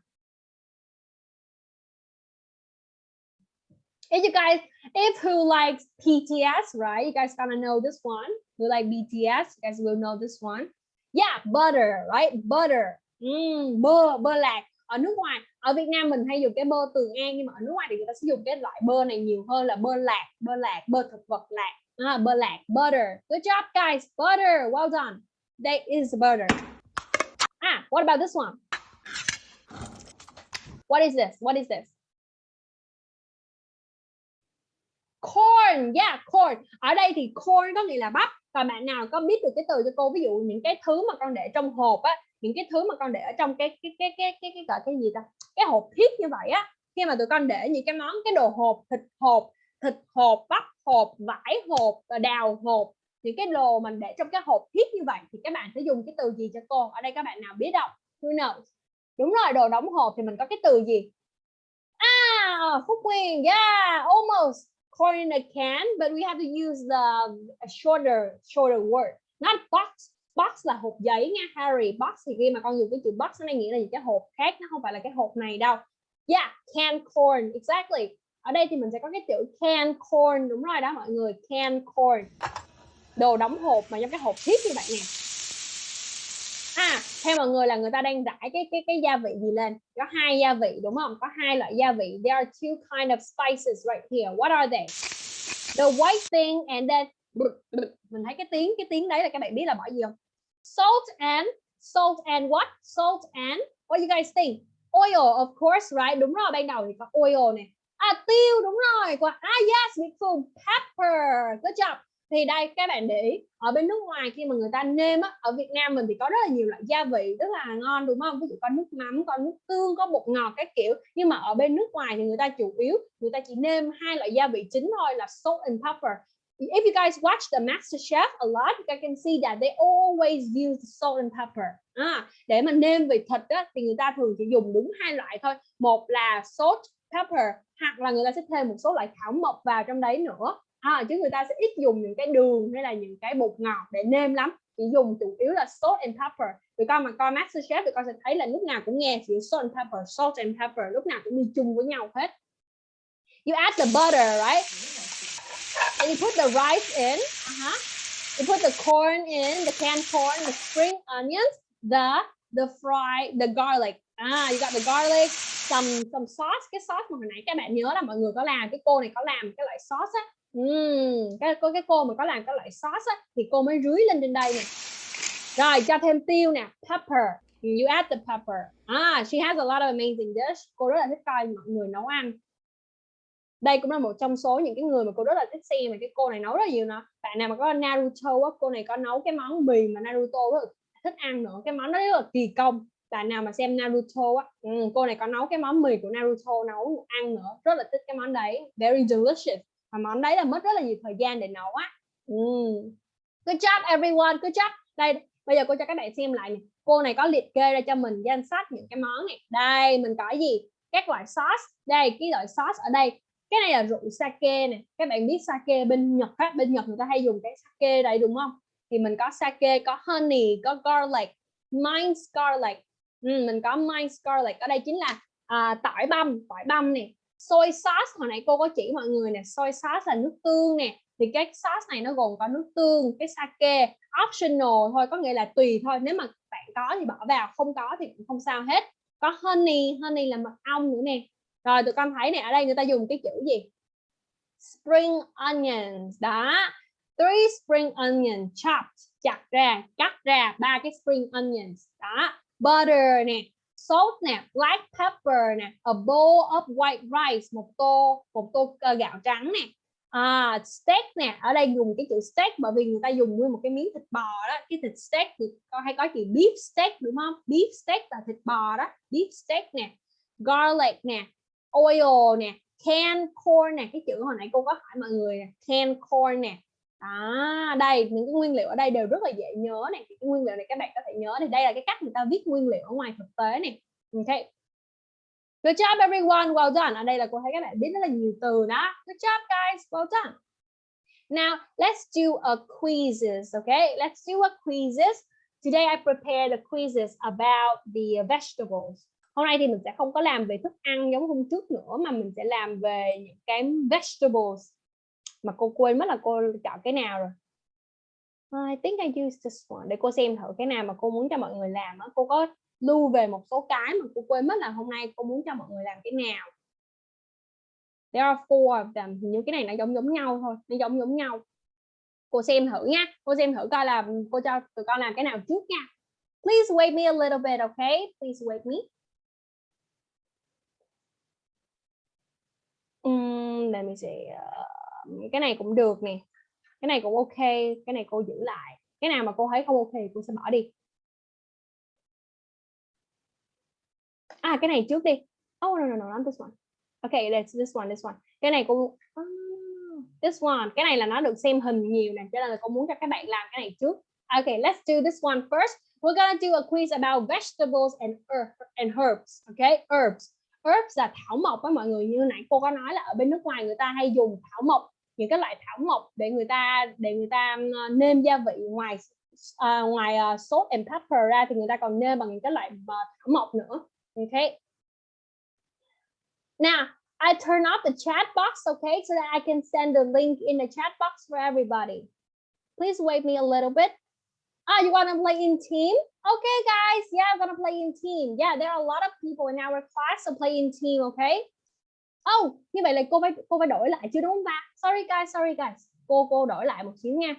If you guys. If who likes pts right? You guys gonna know this one. Who like bts you guys will know this one. Yeah butter right? Butter. Mm, bơ bơ lạc. Ở nước ngoài ở Việt Nam mình hay dùng cái bơ tường an nhưng mà ở nước ngoài thì người ta sử dụng cái loại bơ này nhiều hơn là bơ lạc bơ lạc bơ thực vật lạc. À, bơ lạc butter. Good job guys. Butter. Well done. That is butter. Ah what about this one? What is this? What is this? Corn. Yeah, corn. Ở đây thì corn có nghĩa là bắp. Và bạn nào có biết được cái từ cho cô, ví dụ những cái thứ mà con để trong hộp á, những cái thứ mà con để ở trong cái cái cái cái cái cái gọi cái gì ta? Cái hộp thiết như vậy á. Khi mà tụi con để những cái món, cái đồ hộp, thịt hộp thịt hộp, bắp hộp, vải hộp ờ, đào hộp, những cái đồ mình để trong cái hộp thiết như vậy thì các bạn sẽ dùng cái từ gì cho cô? Ở đây các bạn nào biết không? Who knows? Đúng rồi, đồ đóng hộp thì mình có cái từ gì? À Phúc Nguyên. Yeah, almost corn in a can, but we have to use the a shorter shorter word, not box. Box là hộp giấy nha Harry. Box thì khi mà con dùng cái chữ box nó nghĩa là những cái hộp khác, nó không phải là cái hộp này đâu. Yeah, can corn, exactly. Ở đây thì mình sẽ có cái chữ can corn, đúng rồi đó mọi người, can corn. Đồ đóng hộp mà trong cái hộp thiết như vậy nè. Theo mọi người là người ta đang rải cái cái cái gia vị gì lên? Có hai gia vị đúng không? Có hai loại gia vị. There are two kind of spices right here. What are they? The white thing and then mình thấy cái tiếng cái tiếng đấy là các bạn biết là bỏ gì không? Salt and salt and what? Salt and what you guys think? Oil of course, right? Đúng rồi, ban đầu thì có oil này. À tiêu đúng rồi. Ah yes, Việt Pepper. Good job thì đây các bạn để ý ở bên nước ngoài khi mà người ta nêm á ở Việt Nam mình thì có rất là nhiều loại gia vị rất là ngon đúng không? Ví dụ có nước mắm có nước tương có bột ngọt các kiểu. Nhưng mà ở bên nước ngoài thì người ta chủ yếu người ta chỉ nêm hai loại gia vị chính thôi là salt and pepper. If you guys watch the master chef a lot you can see that they always use salt and pepper. À, để mà nêm về thịt á, thì người ta thường chỉ dùng đúng hai loại thôi. Một là salt pepper hoặc là người ta sẽ thêm một số loại thảo mộc vào trong đấy nữa à, chứ người ta sẽ ít dùng những cái đường hay là những cái bột ngọt để nêm lắm. Chỉ dùng chủ yếu là salt and pepper. Tụi con mà coi master chef tụi con sẽ thấy là lúc nào cũng nghe chữ salt and pepper salt and pepper lúc nào cũng đi chung với nhau hết. You add the butter right? And you put the rice in. Uh-huh. you put the corn in the canned corn the spring onions the the fry the garlic. Ah you got the garlic some some sauce. Cái sauce mà hồi nãy các bạn nhớ là mọi người có làm cái cô này có làm cái loại sauce á uhm, cái cô cái cô mà có làm cái loại sauce á thì cô mới rưới lên trên đây nè. Rồi cho thêm tiêu nè pepper. You add the pepper. Ah she has a lot of amazing dish. Cô rất là thích coi mọi người nấu ăn. Đây cũng là một trong số những cái người mà cô rất là thích xem mà cái cô này nấu rất là nhiều nữa bạn nào mà có Naruto á cô này có nấu cái món mì mà Naruto rất là thích ăn nữa. Cái món đó rất là kỳ công. Bạn nào mà xem Naruto á ừ, cô này có nấu cái món mì của Naruto nấu ăn nữa. Rất là thích cái món đấy. Very delicious và món đấy là mất rất là nhiều thời gian để nấu á. Ừ. good job everyone. Good job. Đây bây giờ cô cho các bạn xem lại này cô này có liệt kê ra cho mình danh sách những cái món này. Đây mình có gì? Các loại sauce. Đây cái loại sauce ở đây. Cái này là rượu sake này các bạn biết sake bên Nhật á bên Nhật người ta hay dùng cái sake đây đúng không? Thì mình có sake có honey có garlic minced garlic. Ừ, mình có minced garlic. Ở đây chính là à, tỏi băm tỏi băm nè soy sauce, hồi nãy cô có chỉ mọi người nè, soy sauce là nước tương nè. Thì cái sauce này nó gồm có nước tương, cái sake, optional thôi, có nghĩa là tùy thôi. Nếu mà bạn có thì bỏ vào, không có thì cũng không sao hết. Có honey honey là mật ong nữa nè. Rồi, tụi con thấy nè, ở đây người ta dùng cái chữ gì? Spring onions. Đó. Three spring onions chopped, chặt ra, cắt ra ba cái spring onions. Đó. Butter nè salt nè black pepper nè a bowl of white rice một tô một tô ờ, gạo trắng nè. À, steak nè ở đây dùng cái chữ steak bởi vì người ta dùng nguyên một cái miếng thịt bò đó. Cái thịt steak thì có hay có chữ beef steak đúng không? Beef steak là thịt bò đó. Beef steak nè garlic nè oil nè canned corn nè. Cái chữ hồi nãy cô có hỏi mọi người nè canned corn nè à đây, những cái nguyên liệu ở đây đều rất là dễ nhớ này. Cái nguyên liệu này các bạn có thể nhớ thì đây là cái cách người ta viết nguyên liệu ở ngoài thực tế này. Ok. Good job, everyone. Well done. Ở đây là cô thấy các bạn biết rất là nhiều từ đó. Good job, guys. Well done. Now, let's do a quizzes okay let's do a quizzes. Today, I prepared the quizzes about the vegetables. Hôm nay thì mình sẽ không có làm về thức ăn giống hôm trước nữa, mà mình sẽ làm về những cái vegetables mà cô quên mất là cô chọn cái nào rồi. I think I use this one. Để cô xem thử cái nào mà cô muốn cho mọi người làm á. Cô có lưu về một số cái mà cô quên mất là hôm nay cô muốn cho mọi người làm cái nào. There are four of them. Những cái này nó giống giống nhau thôi. Nó giống giống nhau. Cô xem thử nha cô xem thử coi là cô cho tụi con làm cái nào trước nha. Please wait me a little bit okay? Please wait me. Um, let me see uh, cái này cũng được nè. Cái này cũng ok cái này cô giữ lại. Cái nào mà cô thấy không ok cô sẽ bỏ đi. À cái này trước đi. Oh no no no not this one. Okay let's this one this one. Cái này cô oh, this one. Cái này là nó được xem hình nhiều nè cho nên là cô muốn cho các bạn làm cái này trước. Okay let's do this one first. We're gonna do a quiz about vegetables and herb and herbs okay herbs. Herbs là thảo mộc với mọi người. Như nãy cô có nói là ở bên nước ngoài người ta hay dùng thảo mộc những cái loại thảo mộc để người ta để người ta nêm gia vị ngoài uh, ngoài uh, sốt and pepper ra thì người ta còn nêm bằng những cái loại uh, thảo mộc nữa. Okay now I turn off the chat box okay so that I can send the link in the chat box for everybody. Please wait me a little bit. Ah you want to play in team? Okay guys. Yeah I'm gonna play in team. Yeah there are a lot of people in our class to play in team okay oh như vậy là cô phải cô phải đổi lại chứ, đúng không ba? Sorry guys sorry guys. Cô cô đổi lại một xíu nha.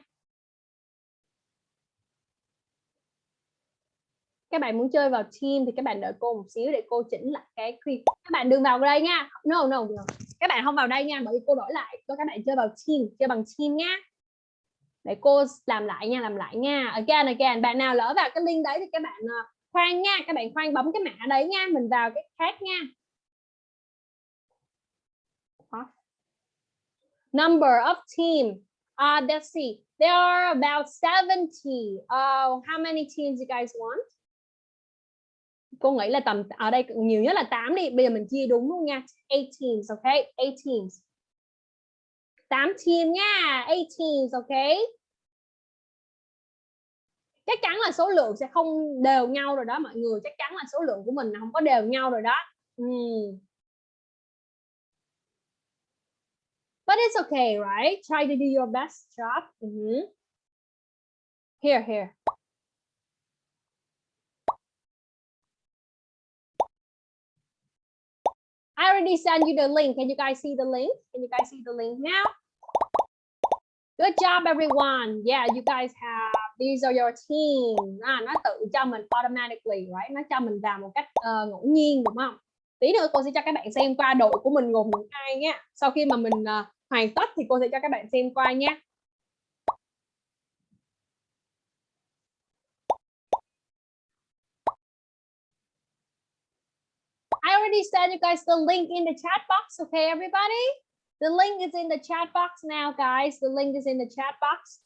Các bạn muốn chơi vào team thì các bạn đợi cô một xíu để cô chỉnh lại cái clip các bạn đừng vào đây nha. No no no. Các bạn không vào đây nha, bởi vì cô đổi lại. Cho các bạn chơi vào team, chơi bằng team nha. Để cô làm lại nha, làm lại nha. Again again. Bạn nào lỡ vào cái link đấy thì các bạn ờ, khoan nha. Các bạn khoan bấm cái mã đấy nha. Mình vào cái khác nha. Number of team. Uh let's see. There are about 70 uh how many teams you guys want? Cô nghĩ là tầm, ở đây nhiều nhất là 8 đi. Bây giờ mình chia đúng luôn nha. 8 teams ok? 8 teams. 8 team nha. 8 teams ok chắc chắn là số lượng sẽ không đều nhau rồi đó, mọi người. Chắc chắn là số lượng của mình không có đều nhau rồi đó. Uhm. It's okay right try to do your best job mm -hmm. here here I already sent you the link. Can you guys see the link? Can you guys see the link now? Good job, everyone. Yeah, you guys have, these are your team. À, nó tự cho mình automatically, right? Nó cho mình vào một cách uh, ngẫu nhiên, đúng không? Tí nữa cô sẽ cho các bạn xem qua đội của mình gồm những ai nhé. Sau khi mà mình uh, hoàn tất thì cô sẽ cho các bạn xem qua nhé. I already sent you guys the link in the chat box. Okay, everybody? The link is in the chat box now, guys. The link is in the chat box.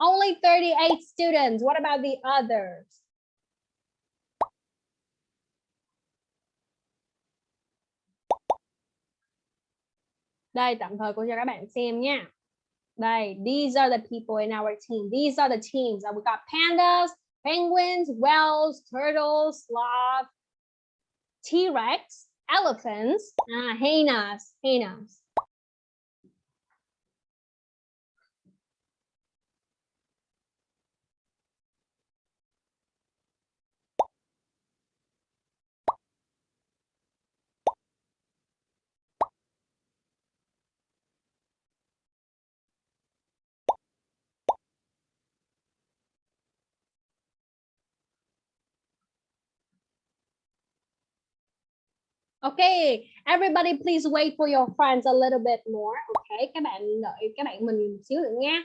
Only 38 students. What about the others? Đây, tạm thời cô cho các bạn xem nha. Đây, these are the people in our team. These are the teams. We got pandas, penguins, whales, turtles, sloth, T-Rex, elephants, uh, hyenas, hyenas. Okay, everybody please wait for your friends a little bit more. Okay, các bạn đợi các bạn mình một xíu nữa nha.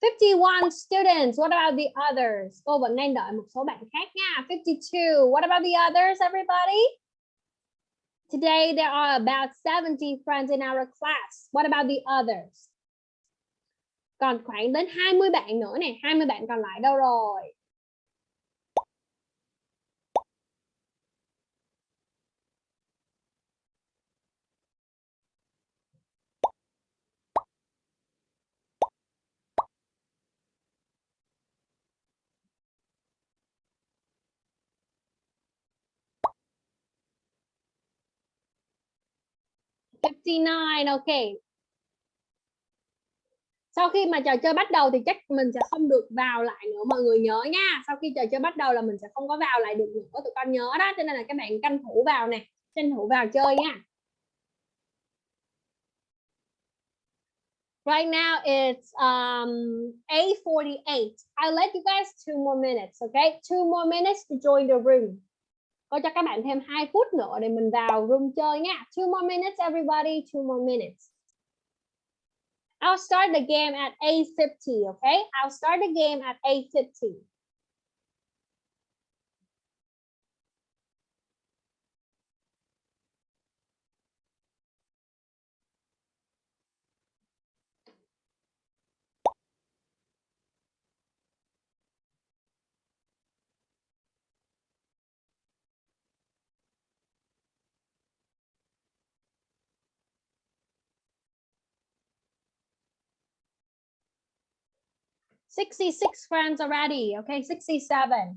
51 students. What about the others? Cô vẫn đang đợi một số bạn khác nha. 52. What about the others, everybody? Today there are about 70 friends in our class. What about the others? Còn khoảng đến 20 bạn nữa nè. 20 bạn còn lại đâu rồi? 59 ok sau khi mà trò chơi bắt đầu thì chắc mình sẽ không được vào lại nữa mọi người nhớ nha sau khi trò chơi bắt đầu là mình sẽ không có vào lại được nữa tụi con nhớ đó cho nên là các bạn tranh thủ vào nè tranh thủ vào chơi nha Right now it's um 8:48. I'll let you guys two more minutes, okay? Two more minutes to join the room. Cô cho các bạn thêm 2 phút nữa để mình vào room chơi nha. Two more minutes everybody, two more minutes. I'll start the game at 8.50, okay? I'll start the game at 8.50. 66 friends already. Okay, 67.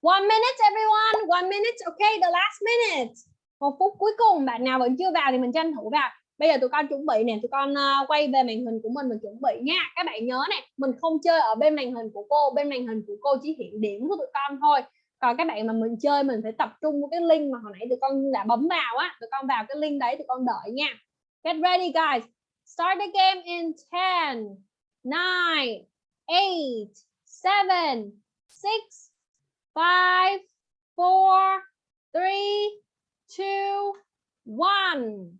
One minute everyone, one minute. Okay, the last minute. Một phút cuối cùng, bạn nào vẫn chưa vào thì mình tranh thủ vào. Bây giờ tụi con chuẩn bị nè, tụi con uh, quay về màn hình của mình mình chuẩn bị nha. Các bạn nhớ nè, mình không chơi ở bên màn hình của cô, bên màn hình của cô chỉ hiện điểm của tụi con thôi. Còn các bạn mà mình chơi mình phải tập trung vào cái link mà hồi nãy tụi con đã bấm vào á, tụi con vào cái link đấy tụi con đợi nha. Get ready guys. Start the game in 10 nine, eight, seven, six, five, four, three, two, one.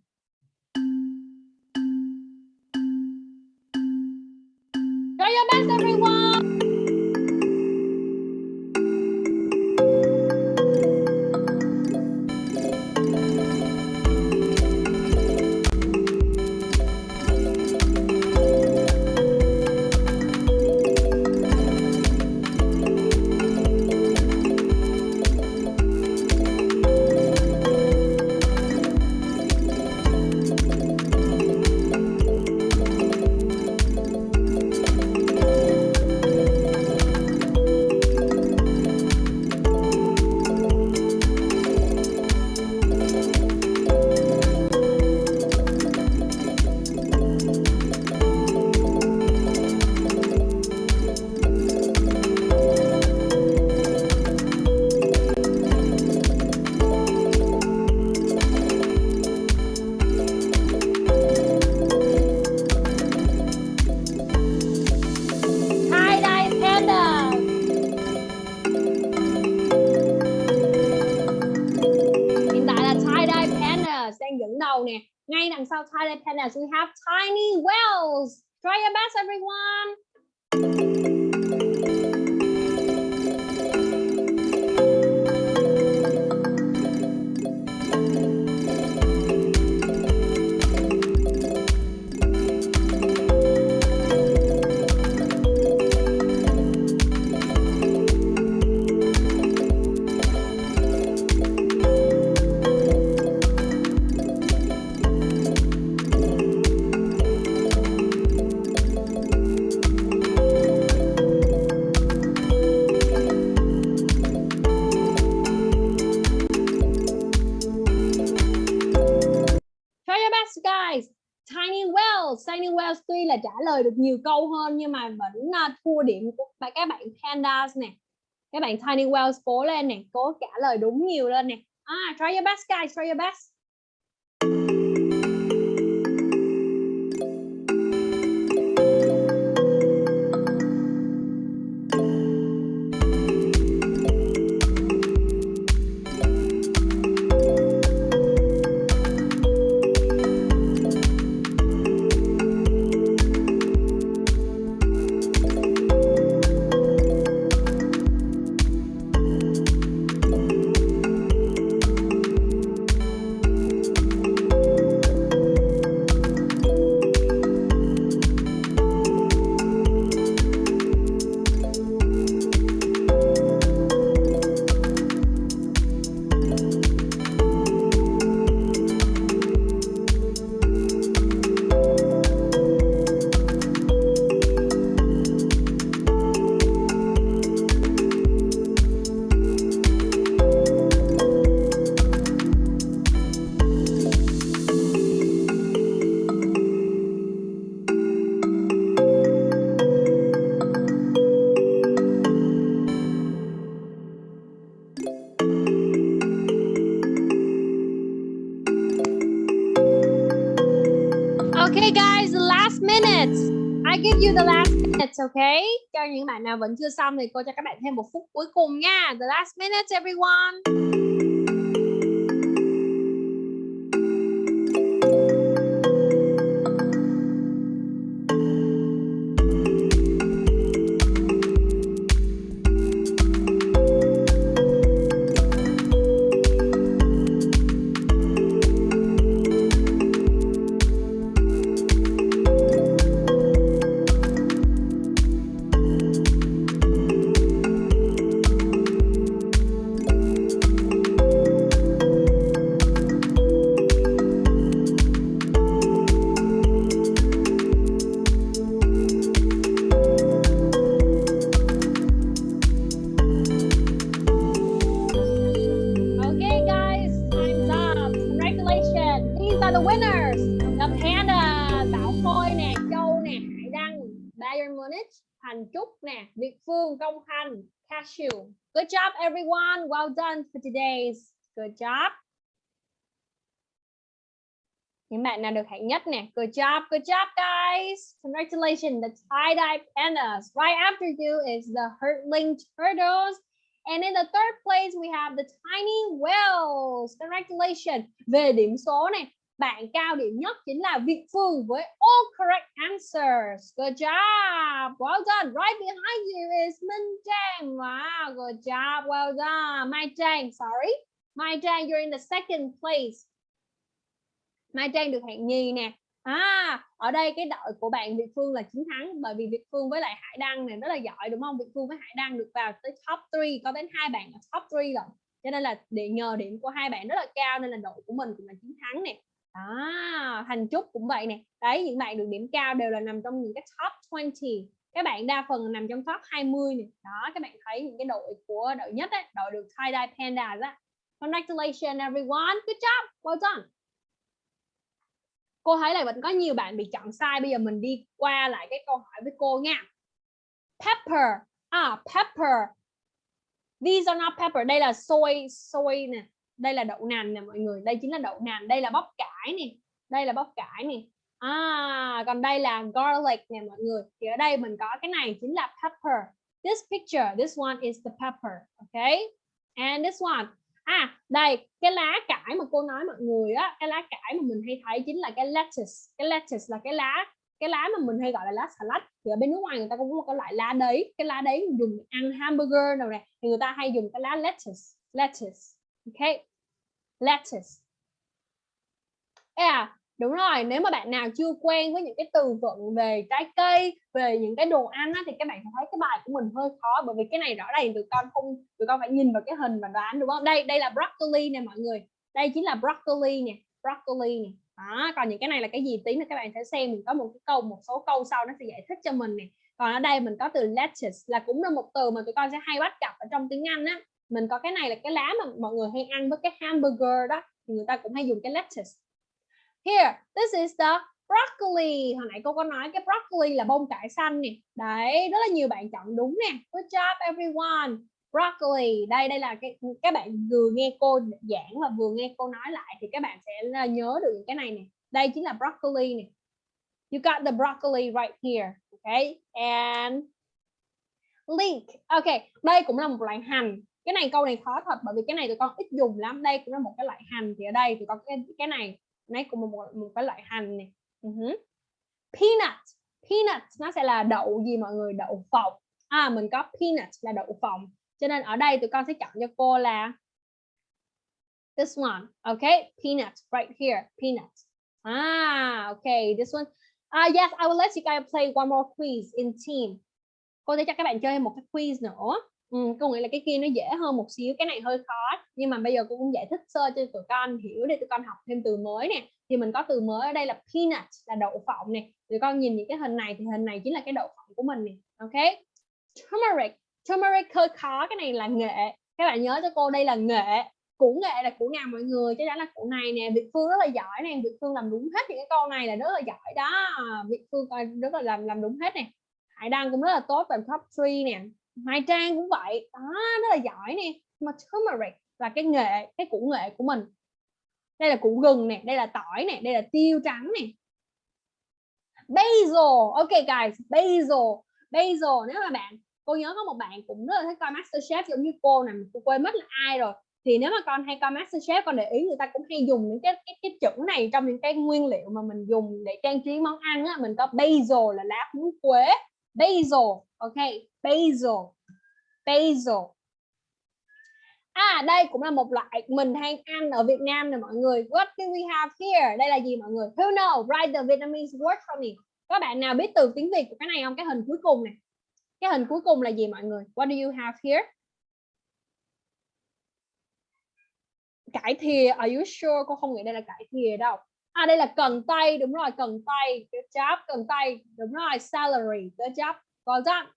Try your best, everyone. We have tiny whales try your best everyone mà thua điểm của các bạn Pandas nè. Các bạn Tiny Wells cố lên nè, cố trả lời đúng nhiều lên nè. À, try your best guys, try your best. Minutes, okay? Cho những bạn nào vẫn chưa xong thì cô cho các bạn thêm một phút cuối cùng nha. The last minute, everyone. Khanh, Cashew. Good job everyone. Well done for today's. Good job. Những bạn nào được hạng nhất nè. Good job, good job guys. Congratulations, the tie-dye pandas. Right after you is the hurtling turtles. And in the third place, we have the tiny whales. Congratulations. Về điểm số này, bạn cao điểm nhất chính là Việt Phương với all correct answers. Good job. Well done. Right behind you is Minh Trang. Wow, good job. Well done. Mai Trang, sorry. Mai Trang, you're in the second place. Mai Trang được hạng nhì nè. À, ở đây cái đội của bạn Việt Phương là chiến thắng bởi vì Việt Phương với lại Hải Đăng này rất là giỏi đúng không? Việt Phương với Hải Đăng được vào tới top 3, có đến hai bạn ở top 3 rồi. Cho nên là để nhờ điểm của hai bạn rất là cao nên là đội của mình cũng là chiến thắng nè. À, Thành Trúc cũng vậy nè. Đấy, những bạn được điểm cao đều là nằm trong những cái top 20. Các bạn đa phần nằm trong top 20 nè. Đó, các bạn thấy những cái đội của đội nhất ấy, đội được tie-dye pandas á. Congratulations everyone. Good job. Well done cô thấy là vẫn có nhiều bạn bị chọn sai bây giờ mình đi qua lại cái câu hỏi với cô nha pepper à pepper these are not pepper đây là soy soy nè đây là đậu nành nè mọi người, đây chính là đậu nành, đây là bắp cải nè, đây là bắp cải nè. À còn đây là garlic nè mọi người, thì ở đây mình có cái này chính là pepper. This picture, this one is the pepper okay and this one. À đây, cái lá cải mà cô nói mọi người á, cái lá cải mà mình hay thấy chính là cái lettuce. Cái lettuce là cái lá cái lá mà mình hay gọi là lá xà lách thì ở bên nước ngoài người ta cũng có một cái loại lá đấy, cái lá đấy mình dùng ăn hamburger nào nè, thì người ta hay dùng cái lá lettuce lettuce, ok? Lettuce. Yeah à, đúng rồi nếu mà bạn nào chưa quen với những cái từ vựng về trái cây về những cái đồ ăn á, thì các bạn sẽ thấy cái bài của mình hơi khó bởi vì cái này rõ ràng tụi con không tụi con phải nhìn vào cái hình và đoán đúng không? Đây đây là broccoli nè mọi người. Đây chính là broccoli nè broccoli nè. Đó còn những cái này là cái gì? Tí nữa các bạn sẽ xem mình có một cái câu một số câu sau nó sẽ giải thích cho mình nè. Còn ở đây mình có từ lettuce là cũng là một từ mà tụi con sẽ hay bắt gặp ở trong tiếng Anh á mình có cái này là cái lá mà mọi người hay ăn với cái hamburger đó thì người ta cũng hay dùng cái lettuce Here, this is the broccoli. Hồi nãy cô có nói cái broccoli là bông cải xanh nè. Đấy, rất là nhiều bạn chọn đúng nè. Good job everyone. Broccoli. Đây đây là cái các bạn vừa nghe cô giảng và vừa nghe cô nói lại thì các bạn sẽ à, nhớ được những cái này nè. Đây chính là broccoli nè. You got the broccoli right here. Okay? And leek. Okay, đây cũng là một loại hành. Cái này câu này khó thật bởi vì cái này tụi con ít dùng lắm. Đây cũng là một cái loại hành thì ở đây tụi con cái cái này này cũng một, một cái loại hành này. Uh-huh. peanut. Peanut nó sẽ là đậu gì mọi người? Đậu phộng. À mình có peanut là đậu phộng. Cho nên ở đây tụi con sẽ chọn cho cô là this one. Okay peanut right here peanut. Ah okay this one. Ah yes I will let you guys play one more quiz in team. Cô sẽ cho các bạn chơi một cái quiz nữa ừ, cô nghĩ là cái kia nó dễ hơn một xíu cái này hơi khó. Nhưng mà bây giờ cô cũng giải thích sơ cho tụi con hiểu để tụi con học thêm từ mới nè. Thì mình có từ mới ở đây là peanut là đậu phộng nè. Tụi con nhìn những cái hình này thì hình này chính là cái đậu phộng của mình nè ok? Turmeric. Turmeric hơi khó cái này là nghệ. Các bạn nhớ cho cô đây là nghệ. Củ nghệ là củ nào mọi người? Chắc chắn là củ này nè. Việt Phương rất là giỏi nè. Việt Phương làm đúng hết những cái câu này là rất là giỏi đó. Việt Phương rất là làm làm đúng hết nè. Hải Đăng cũng rất là tốt làm top 3 nè. Mai Trang cũng vậy. Đó rất là giỏi nè. Mà turmeric là cái nghệ cái củ nghệ của mình. Đây là củ gừng nè đây là tỏi nè đây là tiêu trắng nè. Basil. Ok guys basil. Basil nếu mà bạn cô nhớ có một bạn cũng rất là thích coi Masterchef giống như cô nè cô quên mất là ai rồi. Thì nếu mà con hay coi Masterchef con để ý người ta cũng hay dùng những cái cái, cái chữ này trong những cái nguyên liệu mà mình dùng để trang trí món ăn á. Mình có basil là lá húng quế. Basil ok basil basil À đây cũng là một loại mình hay ăn ở Việt Nam nè mọi người. What do we have here? Đây là gì mọi người? Who know? Write the Vietnamese word for me. Các bạn nào biết từ tiếng Việt của cái này không? Cái hình cuối cùng này. Cái hình cuối cùng là gì mọi người? What do you have here? Cải thìa. Are you sure? Cô không nghĩ đây là cải thìa đâu. À đây là cần tây, đúng rồi, cần tây. Good job, cần tây. Đúng rồi, Salary. Good job. Well done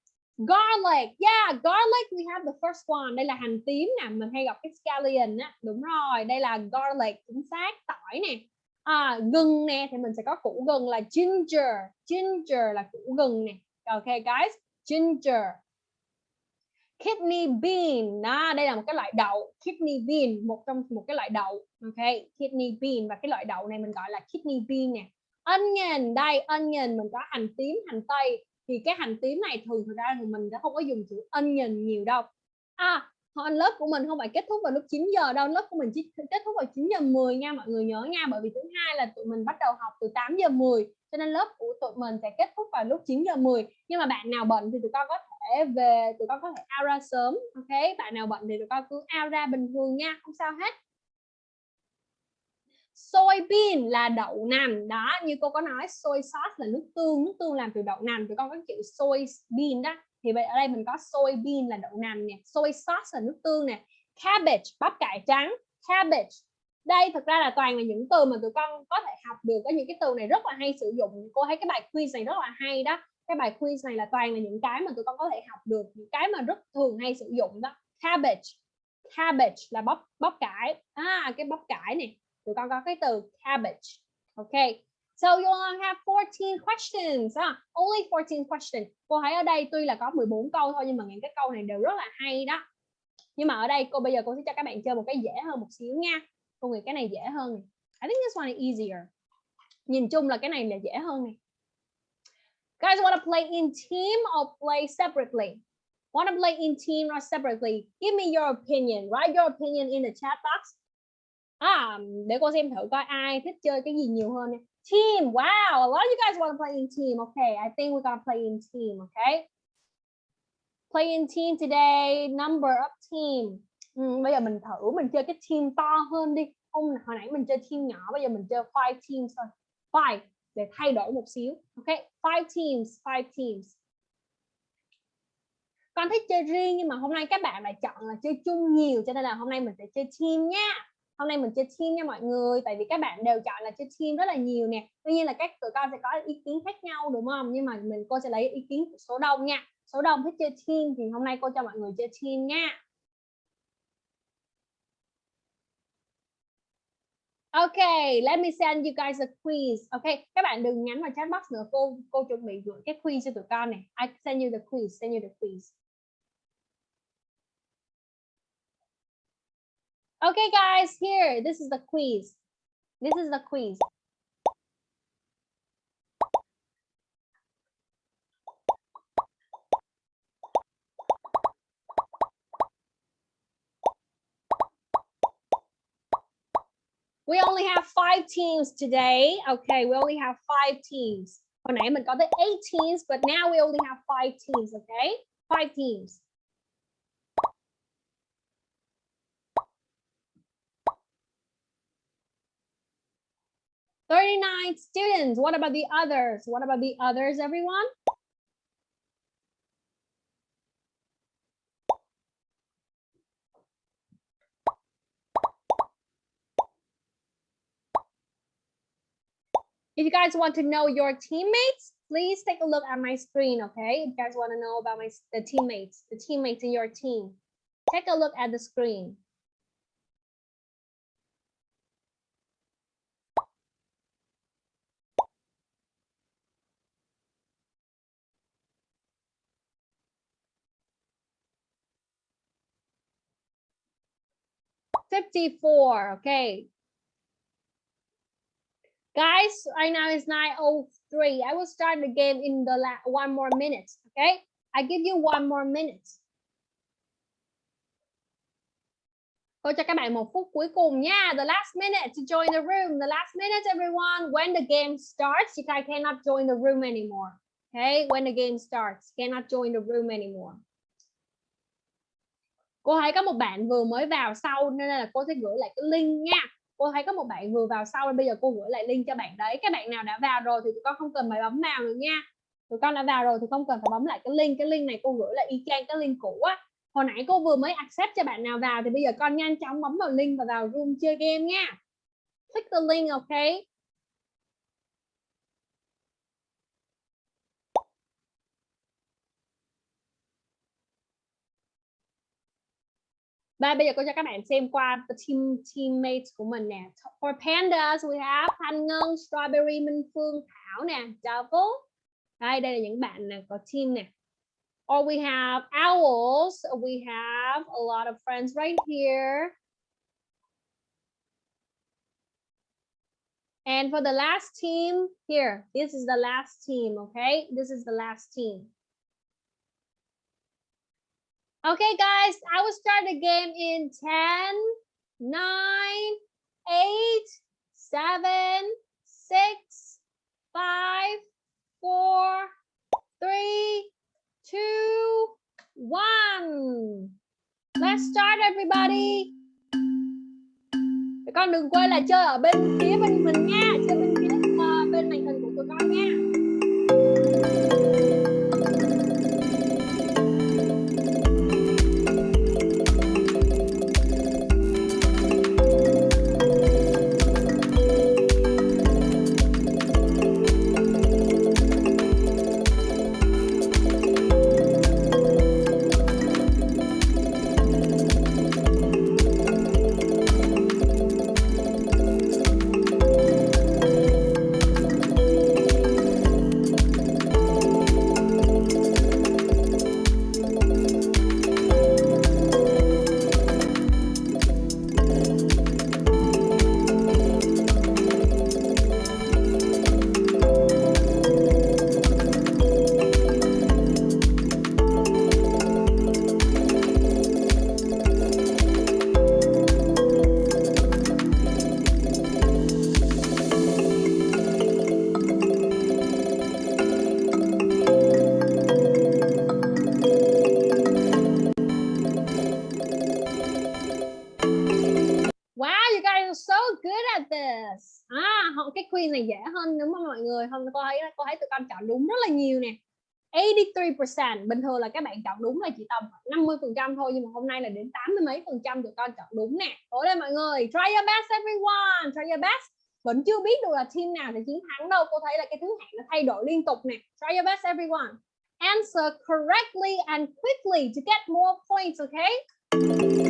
garlic. Yeah garlic we have the first one. Đây là hành tím nè mình hay gặp cái scallion á. Đúng rồi đây là garlic chính xác. Tỏi nè. À, gừng nè thì mình sẽ có củ gừng là ginger. Ginger là củ gừng nè. Ok guys ginger. Kidney bean. Đó đây là một cái loại đậu. Kidney bean một trong một cái loại đậu. Ok kidney bean. Và cái loại đậu này mình gọi là kidney bean nè. Onion. Đây onion mình có hành tím hành tây thì cái hành tím này thường thực ra thì mình đã không có dùng chữ onion nhiều đâu. À lớp của mình không phải kết thúc vào lúc 9 giờ đâu. Lớp của mình chỉ kết thúc vào 9 giờ 10 nha, mọi người nhớ nha. Bởi vì thứ hai là tụi mình bắt đầu học từ 8 giờ 10 cho nên lớp của tụi mình sẽ kết thúc vào lúc 9 giờ 10 nhưng mà bạn nào bận thì tụi con có thể về, tụi con có thể out ra sớm, ok? Bạn nào bận thì tụi con cứ out ra bình thường nha, không sao hết soybean là đậu nành. Đó, như cô có nói, soy sauce là nước tương nước tương làm từ đậu nành. Tụi con có chữ soybean đó. Thì vậy ở đây mình có soybean là đậu nành nè, soy sauce là nước tương nè, cabbage, bắp cải trắng, cabbage. Đây thực ra là toàn là những từ mà tụi con có thể học được. Có những cái từ này rất là hay sử dụng. Cô thấy cái bài quiz này rất là hay đó. Cái bài quiz này là toàn là những cái mà tụi con có thể học được, những cái mà rất thường hay sử dụng đó. Cabbage cabbage là bắp bắp cải. À cái bắp cải này tụi con có cái từ cabbage. Okay so you only have 14 questions. Ah, only 14 questions. Cô thấy ở đây tuy là có 14 câu thôi nhưng mà những cái câu này đều rất là hay đó. Nhưng mà ở đây cô bây giờ cô sẽ cho các bạn chơi một cái dễ hơn một xíu nha. Cô nghĩ cái này dễ hơn này. I think this one is easier. Nhìn chung là cái này là dễ hơn này. Guys want to play in team or play separately? Wanna play in team or separately? Give me your opinion. Write your opinion in the chat box à để cô xem thử coi ai thích chơi cái gì nhiều hơn team wow a lot of you guys want to play in team okay I think we're gonna play in team okay? Play in team today number of team. Ừ, bây giờ mình thử mình chơi cái team to hơn đi. Không hồi nãy mình chơi team nhỏ bây giờ mình chơi five teams thôi. Five để thay đổi một xíu ok five teams five teams. Con thích chơi riêng nhưng mà hôm nay các bạn lại chọn là chơi chung nhiều cho nên là hôm nay mình sẽ chơi team nha hôm nay mình chơi team nha mọi người tại vì các bạn đều chọn là chơi team rất là nhiều nè tuy nhiên là các tụi con sẽ có ý kiến khác nhau đúng không nhưng mà mình cô sẽ lấy ý kiến của số đông nha số đông thích chơi team thì hôm nay cô cho mọi người chơi team nha Okay, let me send you guys a quiz. Okay, các bạn đừng nhắn vào chat box nữa. Cô cô chuẩn bị gửi cái quiz cho tụi con này. I send you the quiz. Send you the quiz. Okay, guys, here. This is the quiz. This is the quiz. We only have five teams today. Okay, we only have five teams. Hồi nãy mình tới eight teams, but now we only have five teams, okay? Five teams. Thirty-nine students. What about the others? What about the others, everyone? If you guys want to know your teammates, please take a look at my screen, okay? If you guys want to know about my the teammates, the teammates in your team, take a look at the screen. Fifty-four, okay. Guys, right now it's 9.03. I will start the game in the la one more minute. Okay, I give you one more minute. Cô cho các bạn một phút cuối cùng nha. The last minute to join the room. The last minute, everyone. When the game starts, you guys cannot join the room anymore. Okay, when the game starts, cannot join the room anymore. Cô thấy có một bạn vừa mới vào sau nên là cô sẽ gửi lại cái link nha. Cô thấy có một bạn vừa vào sau nên bây giờ cô gửi lại link cho bạn đấy. Các bạn nào đã vào rồi thì tụi con không cần phải bấm vào nữa nha. Tụi con đã vào rồi thì không cần phải bấm lại cái link. Cái link này cô gửi lại y chang cái link cũ á. Hồi nãy cô vừa mới accept cho bạn nào vào thì bây giờ con nhanh chóng bấm vào link và vào room chơi game nha. Click the link, ok? Và bây giờ cô cho các bạn xem qua the team teammates của mình nè. For pandas we have Thanh Ngân, Strawberry, Minh Phương, Thảo nè, Double. Đây đây là những bạn nè có team nè. Or we have owls. We have a lot of friends right here. And for the last team here, this is the last team, okay? This is the last team. Okay, guys, I will start the game in 10, 9, 8, 7, 6, 5, 4, 3, 2, 1. Let's start everybody. Các con đừng quên là chơi ở bên phía bên mình nha, chơi cô chọn đúng rất là nhiều nè. 83% bình thường là các bạn chọn đúng là chỉ tầm 50 phần trăm thôi, nhưng mà hôm nay là đến 80 mấy phần trăm tụi con chọn đúng nè. Cố lên mọi người, try your best, everyone, try your best. Vẫn chưa biết được là team nào sẽ chiến thắng đâu, cô thấy là cái thứ hạng nó thay đổi liên tục nè. Try your best, everyone. Answer correctly and quickly to get more points, Okay?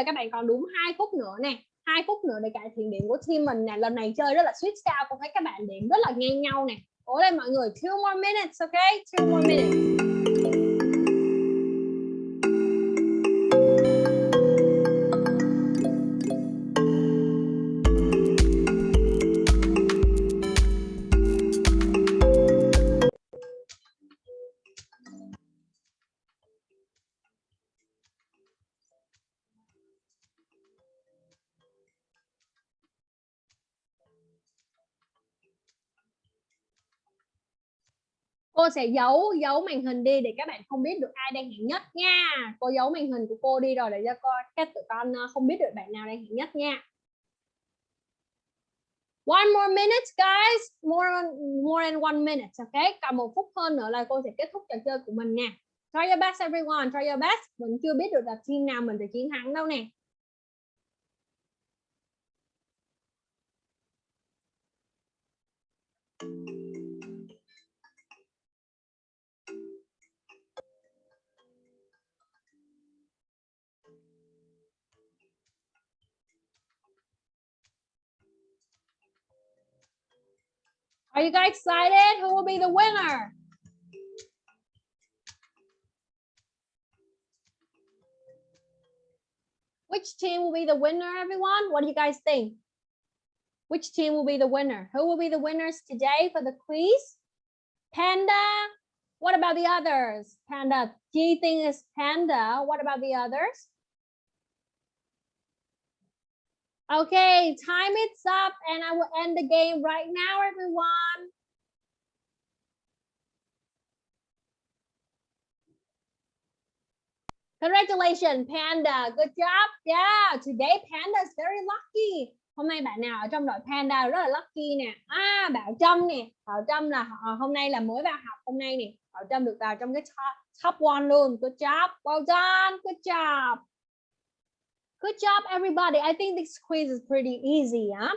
Giờ các bạn còn đúng hai phút nữa nè. hai phút nữa để cải thiện điểm của team mình nè. Lần này chơi rất là sweet sao cũng thấy các bạn điểm rất là ngang nhau nè. Cố lên mọi người, two more minutes, ok Two more minutes. Cô sẽ giấu giấu màn hình đi để các bạn không biết được ai đang hạng nhất nha. Cô giấu màn hình của cô đi rồi để cho coi các tụi con ờ, không biết được bạn nào đang hạng nhất nha. One more minute, guys. More more than one minute okay còn một phút hơn nữa là cô sẽ kết thúc trò chơi của mình nha. Try your best, everyone. Try your best. Mình chưa biết được là team nào mình sẽ chiến thắng đâu nè. Are you guys excited? Who will be the winner? Which team will be the winner, everyone? What do you guys think? Which team will be the winner? Who will be the winners today for the quiz? Panda. What about the others? Panda. Do you think it's Panda? What about the others? Okay, time is up and I will end the game right now, everyone. Congratulations, Panda. Good job. Yeah, today Panda is very lucky. Hôm nay bạn nào ở trong đội Panda rất là lucky nè. À, Bảo Trâm nè. Bảo Trâm là hôm nay là mới vào học hôm nay nè. Bảo Trâm được vào trong cái top, top one luôn. Good job. Well done. Good job. Good job, everybody. I think this quiz is pretty easy, huh?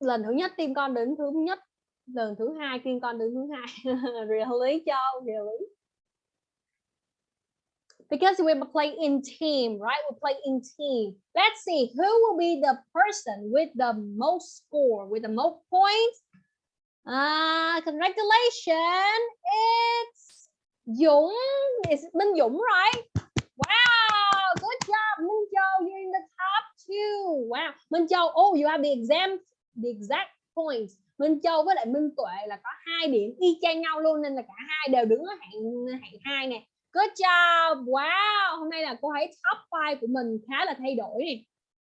Lần thứ nhất team con đứng thứ nhất, lần thứ hai team con đứng thứ hai. really, Joe? Really? Because we play in team, right? We play in team. Let's see who will be the person with the most score, with the most points. Ah, congratulations. It's Dũng. It's Minh Dũng, right? Wow, good job, Minh Châu. You're in the top two. Wow, Minh Châu. Oh, you have the exam, the exact points. Minh Châu với lại Minh Tuệ là có hai điểm y chang nhau luôn nên là cả hai đều đứng ở hạng hạng hai nè. Good job. Wow, hôm nay là cô thấy top 5 của mình khá là thay đổi nè.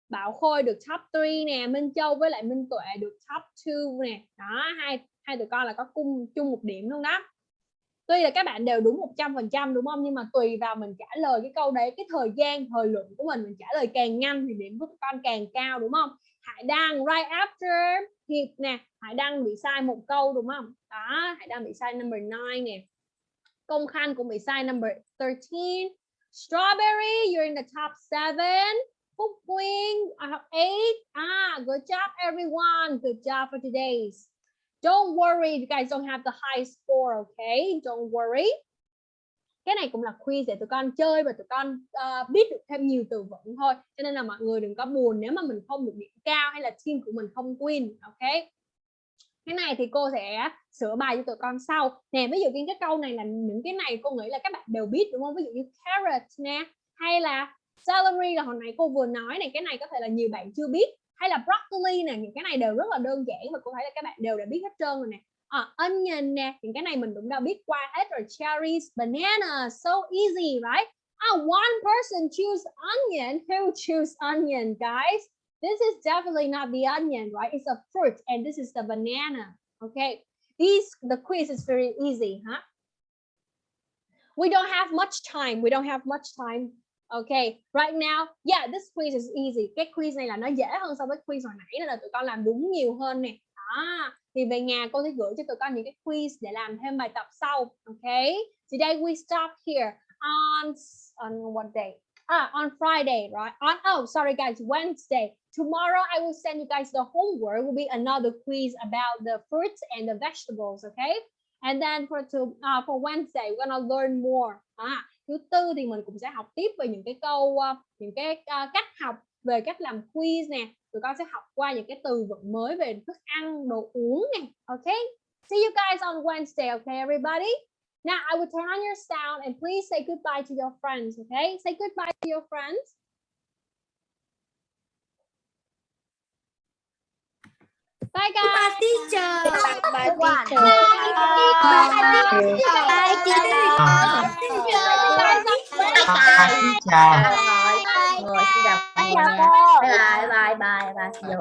Bảo Khôi được top 3 nè, Minh Châu với lại Minh Tuệ được top 2 nè. Đó, hai hai tụi con là có cung chung một điểm luôn đó tuy là các bạn đều đúng 100% đúng không? Nhưng mà tùy vào mình trả lời cái câu đấy cái thời gian thời lượng của mình mình trả lời càng nhanh thì điểm của con càng cao đúng không? Hải Đăng right after Hiệp nè. Hải Đăng bị sai một câu đúng không? Đó Hải Đăng bị sai number 9 nè. Công Khanh cũng bị sai number 13 Strawberry you're in the top 7 Phúc Quyên uh, 8 ah good job everyone. Good job for today's. Don't worry if you guys don't have the high score, okay? Don't worry. cái này cũng là quiz để tụi con chơi và tụi con uh, biết được thêm nhiều từ vựng thôi. Cho nên là mọi người đừng có buồn nếu mà mình không được điểm cao hay là team của mình không win ok? Cái này thì cô sẽ sửa bài cho tụi con sau. Nè ví dụ như cái câu này là những cái này cô nghĩ là các bạn đều biết đúng không? Ví dụ như carrot nè hay là celery là hồi nãy cô vừa nói này cái này có thể là nhiều bạn chưa biết hay là broccoli nè những cái này đều rất là đơn giản và có thấy là các bạn đều đã biết hết trơn rồi nè. À, onion nè những cái này mình cũng đã biết qua hết rồi. Cherries banana so easy right? Ah one person choose onion. Who choose onion guys? This is definitely not the onion right? It's a fruit and this is the banana okay? These the quiz is very easy huh? We don't have much time. We don't have much time. Okay, right now, yeah, this quiz is easy. Cái quiz này là nó dễ hơn so với quiz hồi nãy nên là tụi con làm đúng nhiều hơn nè. À, thì về nhà cô sẽ gửi cho tụi con những cái quiz để làm thêm bài tập sau. Okay, today we stop here on on what day? Ah, on Friday, right? On oh, sorry guys, Wednesday. Tomorrow I will send you guys the homework. It Will be another quiz about the fruits and the vegetables. Okay, and then for to uh, for Wednesday we're gonna learn more. Ah thứ tư thì mình cũng sẽ học tiếp về những cái câu ờ, những cái uh, cách học về cách làm quiz nè. Tụi con sẽ học qua những cái từ vựng mới về thức ăn đồ uống nè. Ok? See you guys on Wednesday okay everybody? Now I will turn on your sound and please say goodbye to your friends okay say goodbye to your friends. Bye guys Bye teacher. Bye Bye. teacher. Bye teacher. Bye, chào. Bye. Rồi, xin chào mọi người nha. Bye bye, bye bye, bye. Giờ